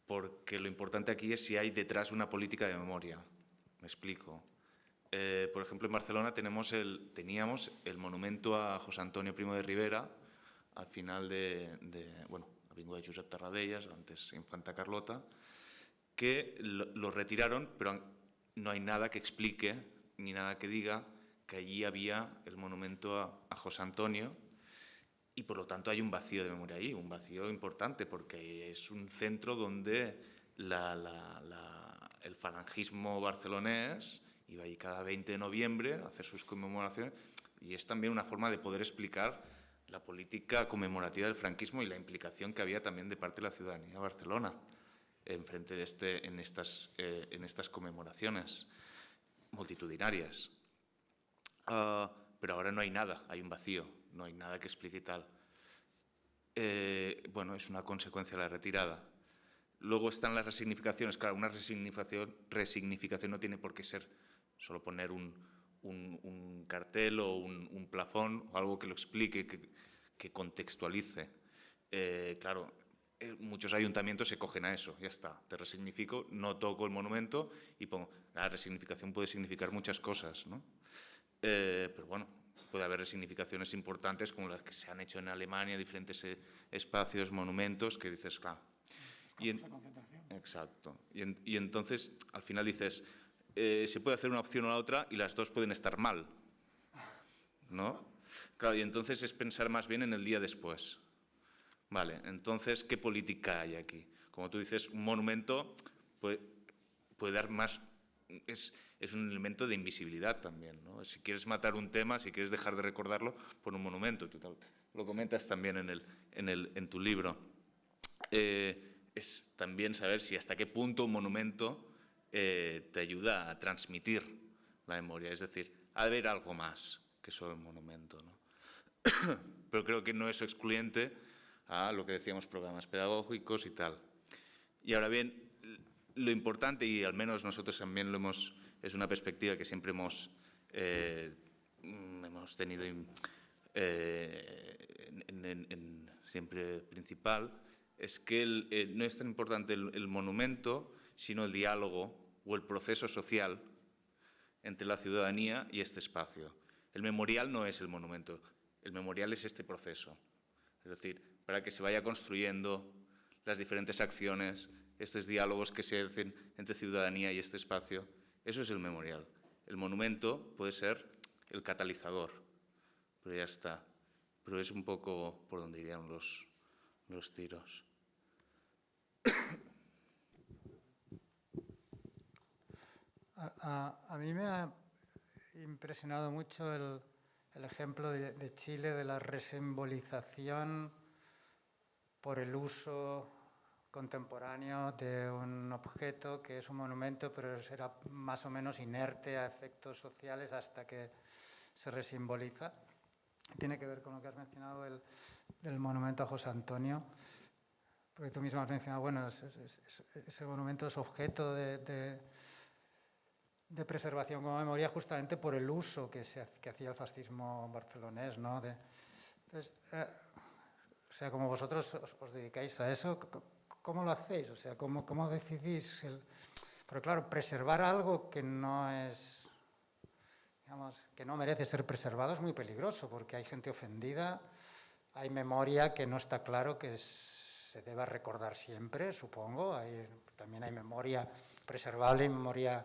porque lo importante aquí es si hay detrás una política de memoria. Me explico. Eh, por ejemplo, en Barcelona tenemos el, teníamos el monumento a José Antonio Primo de Rivera, al final de, de bueno, Avinguda de Josep Tarradellas, antes Infanta Carlota, que lo, retiraron, pero no hay nada que explique ni nada que diga que allí había el monumento a José Antonio, y por lo tanto hay un vacío de memoria ahí, un vacío importante, porque es un centro donde la, la, la, el falangismo barcelonés iba ahí cada 20 de noviembre a hacer sus conmemoraciones y es también una forma de poder explicar la política conmemorativa del franquismo y la implicación que había también de parte de la ciudadanía de Barcelona en, frente de este, en, estas, eh, en estas conmemoraciones multitudinarias. Uh, pero ahora no hay nada, hay un vacío, no hay nada que explique tal. Eh, bueno, es una consecuencia de la retirada. Luego están las resignificaciones. Claro, una resignificación, resignificación no tiene por qué ser solo poner un, un, cartel o un, plafón o algo que lo explique, que, que contextualice. Eh, claro, eh, muchos ayuntamientos se cogen a eso, ya está, te resignifico, no toco el monumento y pongo. La resignificación puede significar muchas cosas, ¿no? Eh, pero bueno, puede haber resignificaciones importantes como las que se han hecho en Alemania, diferentes eh, espacios, monumentos, que dices, claro. Y en, exacto. Y, en, y, entonces, al final dices, eh, se puede hacer una opción o la otra y las dos pueden estar mal, ¿no? Claro, y entonces es pensar más bien en el día después. Vale, entonces, ¿qué política hay aquí? Como tú dices, un monumento puede, puede dar más... Es, es un elemento de invisibilidad también. ¿no? Si quieres matar un tema, si quieres dejar de recordarlo, pon un monumento. Tú lo comentas también en, el, en, el, en tu libro. Eh, es también saber si hasta qué punto un monumento eh, te ayuda a transmitir la memoria. Es decir, de haber algo más que solo el monumento. ¿no? Pero creo que no es excluyente a lo que decíamos, programas pedagógicos y tal. Y ahora bien, lo importante, y al menos nosotros también lo hemos es una perspectiva que siempre hemos, eh, hemos tenido eh, en, en, en, siempre principal, es que el, eh, no es tan importante el, el, monumento, sino el diálogo o el proceso social entre la ciudadanía y este espacio. El memorial no es el monumento, el memorial es este proceso. Es decir, para que se vaya construyendo las diferentes acciones, estos diálogos que se hacen entre ciudadanía y este espacio, eso es el memorial. El monumento puede ser el catalizador, pero ya está. Pero es un poco por donde irían los, los tiros. A, a, a, mí me ha impresionado mucho el, el ejemplo de, de, Chile de la resimbolización por el uso contemporáneo de un objeto que es un monumento, pero será más o menos inerte a efectos sociales hasta que se resimboliza. Tiene que ver con lo que has mencionado del, del monumento a José Antonio, porque tú mismo has mencionado, bueno, ese, ese monumento es objeto de, de, de, preservación como memoria justamente por el uso que, se, que hacía el fascismo barcelonés, ¿no? Eh, o sea, como vosotros os, os dedicáis a eso, ¿cómo lo hacéis? O sea, ¿cómo, cómo decidís? El... Pero claro, preservar algo que no es, digamos, que no merece ser preservado es muy peligroso porque hay gente ofendida, hay memoria que no está claro que se deba recordar siempre, supongo. Hay, también hay memoria preservable y memoria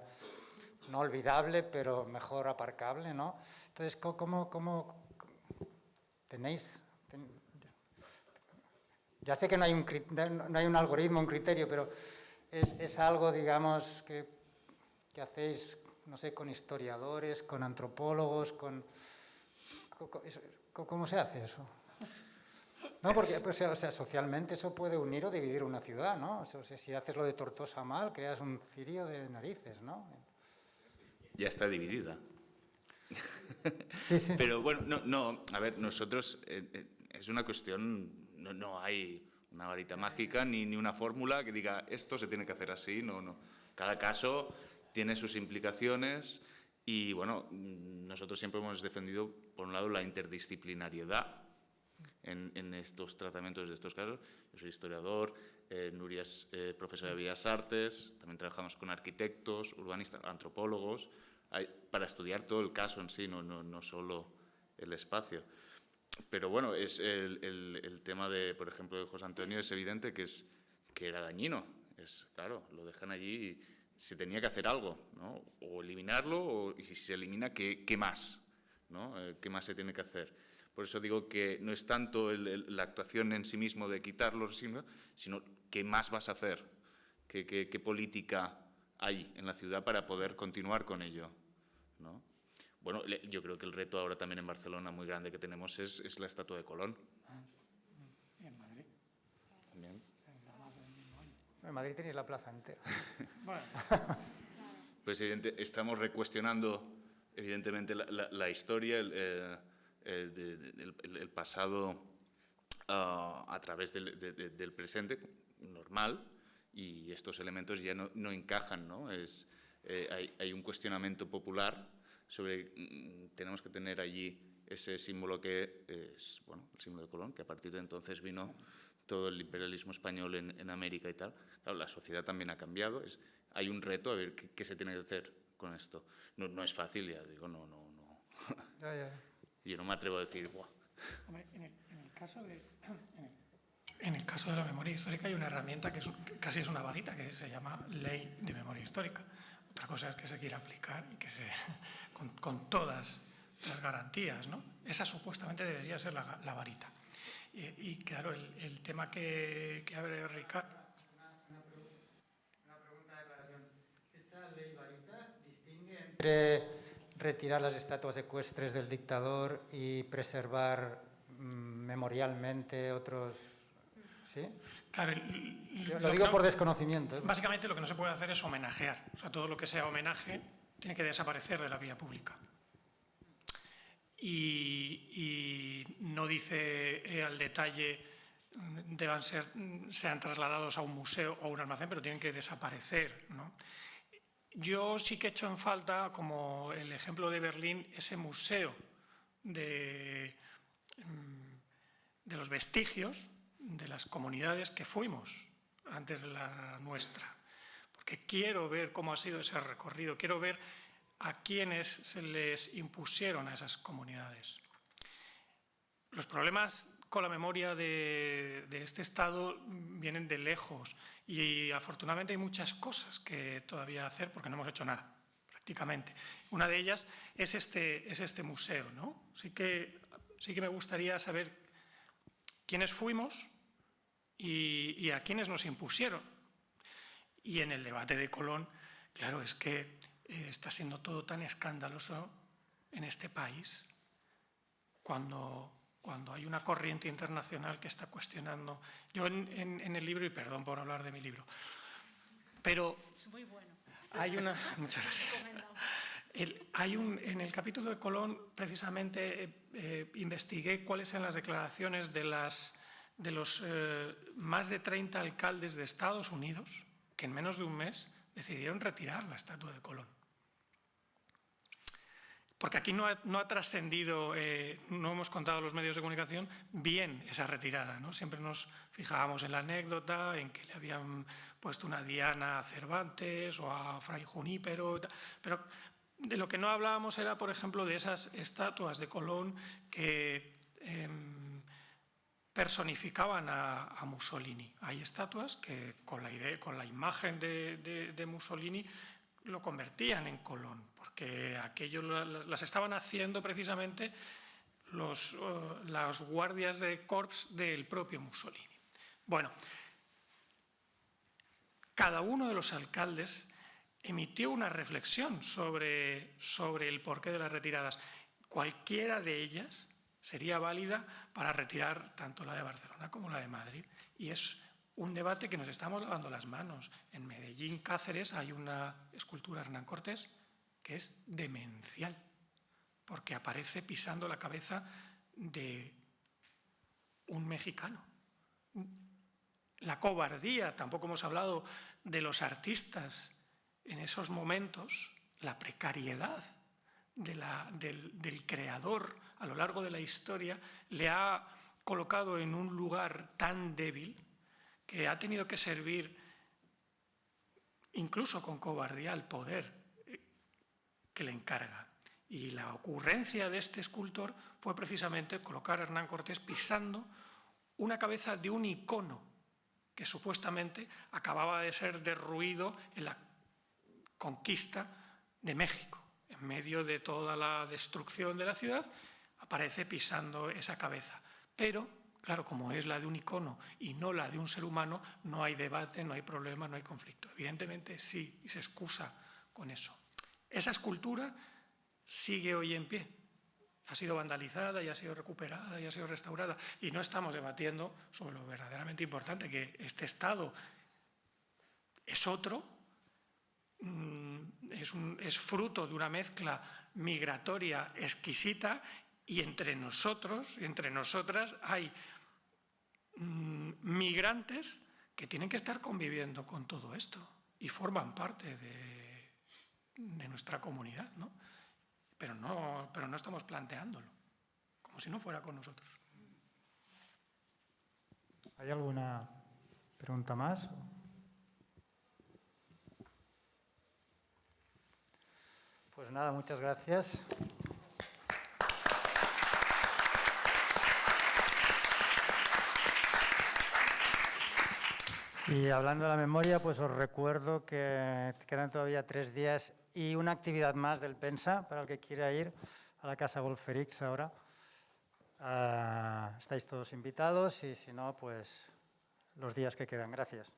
no olvidable, pero mejor aparcable, ¿no? Entonces, ¿cómo, cómo tenéis, ten, ya sé que no hay un, no hay un algoritmo, un criterio, pero es, es algo, digamos, que, que, hacéis, no sé, con historiadores, con antropólogos, con... ¿Cómo se hace eso? No, porque pues, o sea, socialmente eso puede unir o dividir una ciudad, ¿no? O sea, si haces lo de Tortosa mal, creas un cirio de narices, ¿no? Ya está dividida. Sí, sí. Pero bueno, no, no, a ver, nosotros, eh, eh, es una cuestión no, no hay una varita mágica ni, ni una fórmula que diga esto se tiene que hacer así, no, no. Cada caso tiene sus implicaciones y bueno, nosotros siempre hemos defendido, por un lado, la interdisciplinariedad en, estos tratamientos de estos casos. Yo soy historiador, eh, Nuria es eh, profesora de Bellas Artes, también trabajamos con arquitectos, urbanistas, antropólogos, para estudiar todo el caso en sí, no, no, no solo el espacio. Pero bueno, es el, el, tema de, por ejemplo, de José Antonio es evidente que, es, que era dañino. Es, claro, lo dejan allí y se tenía que hacer algo, ¿no? O eliminarlo, o, y si se elimina, ¿qué, qué más? ¿no? Eh, ¿Qué más se tiene que hacer? Por eso digo que no es tanto el, la actuación en sí mismo de quitarlo, sino qué más vas a hacer, qué, qué, qué política hay en la ciudad para poder continuar con ello. ¿no? Bueno, yo creo que el reto ahora también en Barcelona muy grande que tenemos es, es la estatua de Colón. ¿Y en Madrid? También. En Madrid tenéis la plaza entera. bueno. Pues evidente, estamos recuestionando evidentemente la, la, la historia, el, eh, el, el, el pasado uh, a través del, de, de, del presente normal y estos elementos ya no, no encajan, ¿no? Es, eh, hay, hay un cuestionamiento popular sobre mm, tenemos que tener allí ese símbolo que es bueno, el símbolo de Colón, que a partir de entonces vino todo el imperialismo español en, en América y tal. Claro, la sociedad también ha cambiado, es, hay un reto a ver qué, qué, se tiene que hacer con esto. No, no es fácil, ya digo, no, no, no. Ya, ya. Yo no me atrevo a decir, Buah. Hombre, en, el, en, el caso de, en, el, en el caso de la memoria histórica hay una herramienta que, es, que casi es una varita, que se llama ley de memoria histórica. Otra cosa es que se quiera aplicar y que se, con, con todas las garantías, ¿no? Esa supuestamente debería ser la, la varita. Y, y, claro, el, el, tema que, que abre Ricardo... Una, una, pregunta de aclaración. ¿Esa ley varita distingue entre retirar las estatuas ecuestres del dictador y preservar mmm, memorialmente otros... ¿Sí? Claro, el, lo, lo, digo no, por desconocimiento. ¿eh? Básicamente lo que no se puede hacer es homenajear. O sea, todo lo que sea homenaje tiene que desaparecer de la vía pública. Y, y no dice eh, al detalle mm, deban ser, mm, sean trasladados a un museo o a un almacén, pero tienen que desaparecer. ¿no? Yo sí que he hecho en falta, como el ejemplo de Berlín, ese museo de, mm, de los vestigios de las comunidades que fuimos antes de la nuestra. Porque quiero ver cómo ha sido ese recorrido, quiero ver a quienes se les impusieron a esas comunidades. Los problemas con la memoria de, este Estado vienen de lejos y afortunadamente hay muchas cosas que todavía hacer porque no hemos hecho nada, prácticamente. Una de ellas es este, es este museo. ¿no? Sí, que, sí que me gustaría saber quiénes fuimos, y, y, a quienes nos impusieron. Y en el debate de Colón, claro, es que eh, está siendo todo tan escandaloso en este país cuando, cuando hay una corriente internacional que está cuestionando. Yo en, en, en el libro, y perdón por hablar de mi libro, pero es muy bueno. hay una... Muchas gracias. El, hay un, en el capítulo de Colón, precisamente, eh, eh, investigué cuáles eran las declaraciones de las de los eh, más de 30 alcaldes de Estados Unidos que en menos de un mes decidieron retirar la estatua de Colón. Porque aquí no ha, no ha trascendido, eh, no hemos contado los medios de comunicación bien esa retirada. ¿no? Siempre nos fijábamos en la anécdota, en que le habían puesto una diana a Cervantes o a Fray Junípero, pero de lo que no hablábamos era, por ejemplo, de esas estatuas de Colón que... Eh, personificaban a, Mussolini. Hay estatuas que con la, imagen de, Mussolini lo convertían en Colón, porque aquello las estaban haciendo precisamente los, las guardias de corps del propio Mussolini. Bueno, cada uno de los alcaldes emitió una reflexión sobre el porqué de las retiradas. Cualquiera de ellas sería válida para retirar tanto la de Barcelona como la de Madrid. Y es un debate que nos estamos lavando las manos. En Medellín, Cáceres, hay una escultura de Hernán Cortés que es demencial, porque aparece pisando la cabeza de un mexicano. La cobardía, tampoco hemos hablado de los artistas en esos momentos, la precariedad de la, del, del creador a lo largo de la historia le ha colocado en un lugar tan débil que ha tenido que servir incluso con cobardía al poder. que le encarga. Y la ocurrencia de este escultor fue precisamente colocar a Hernán Cortés pisando una cabeza de un icono que supuestamente acababa de ser derruido en la conquista de México. Medio de toda la destrucción de la ciudad, aparece pisando esa cabeza. Pero, claro, como es la de un icono y no la de un ser humano, no hay debate, no hay problema, no hay conflicto. Evidentemente sí, y se excusa con eso. Esa escultura sigue hoy en pie. Ha sido vandalizada y ha sido recuperada y ha sido restaurada. Y no estamos debatiendo sobre lo verdaderamente importante, que este Estado es otro, es, un, es fruto de una mezcla migratoria exquisita y entre nosotros, entre nosotras, hay mm, migrantes que tienen que estar conviviendo con todo esto y forman parte de, de nuestra comunidad, ¿no? Pero, ¿no? pero no estamos planteándolo, como si no fuera con nosotros. ¿Hay alguna pregunta más? Pues nada, muchas gracias. Y hablando de la memoria, pues os recuerdo que quedan todavía tres días y una actividad más del PENSA para el que quiera ir a la Casa Golferix ahora. Ah, estáis todos invitados y si no, pues los días que quedan. Gracias.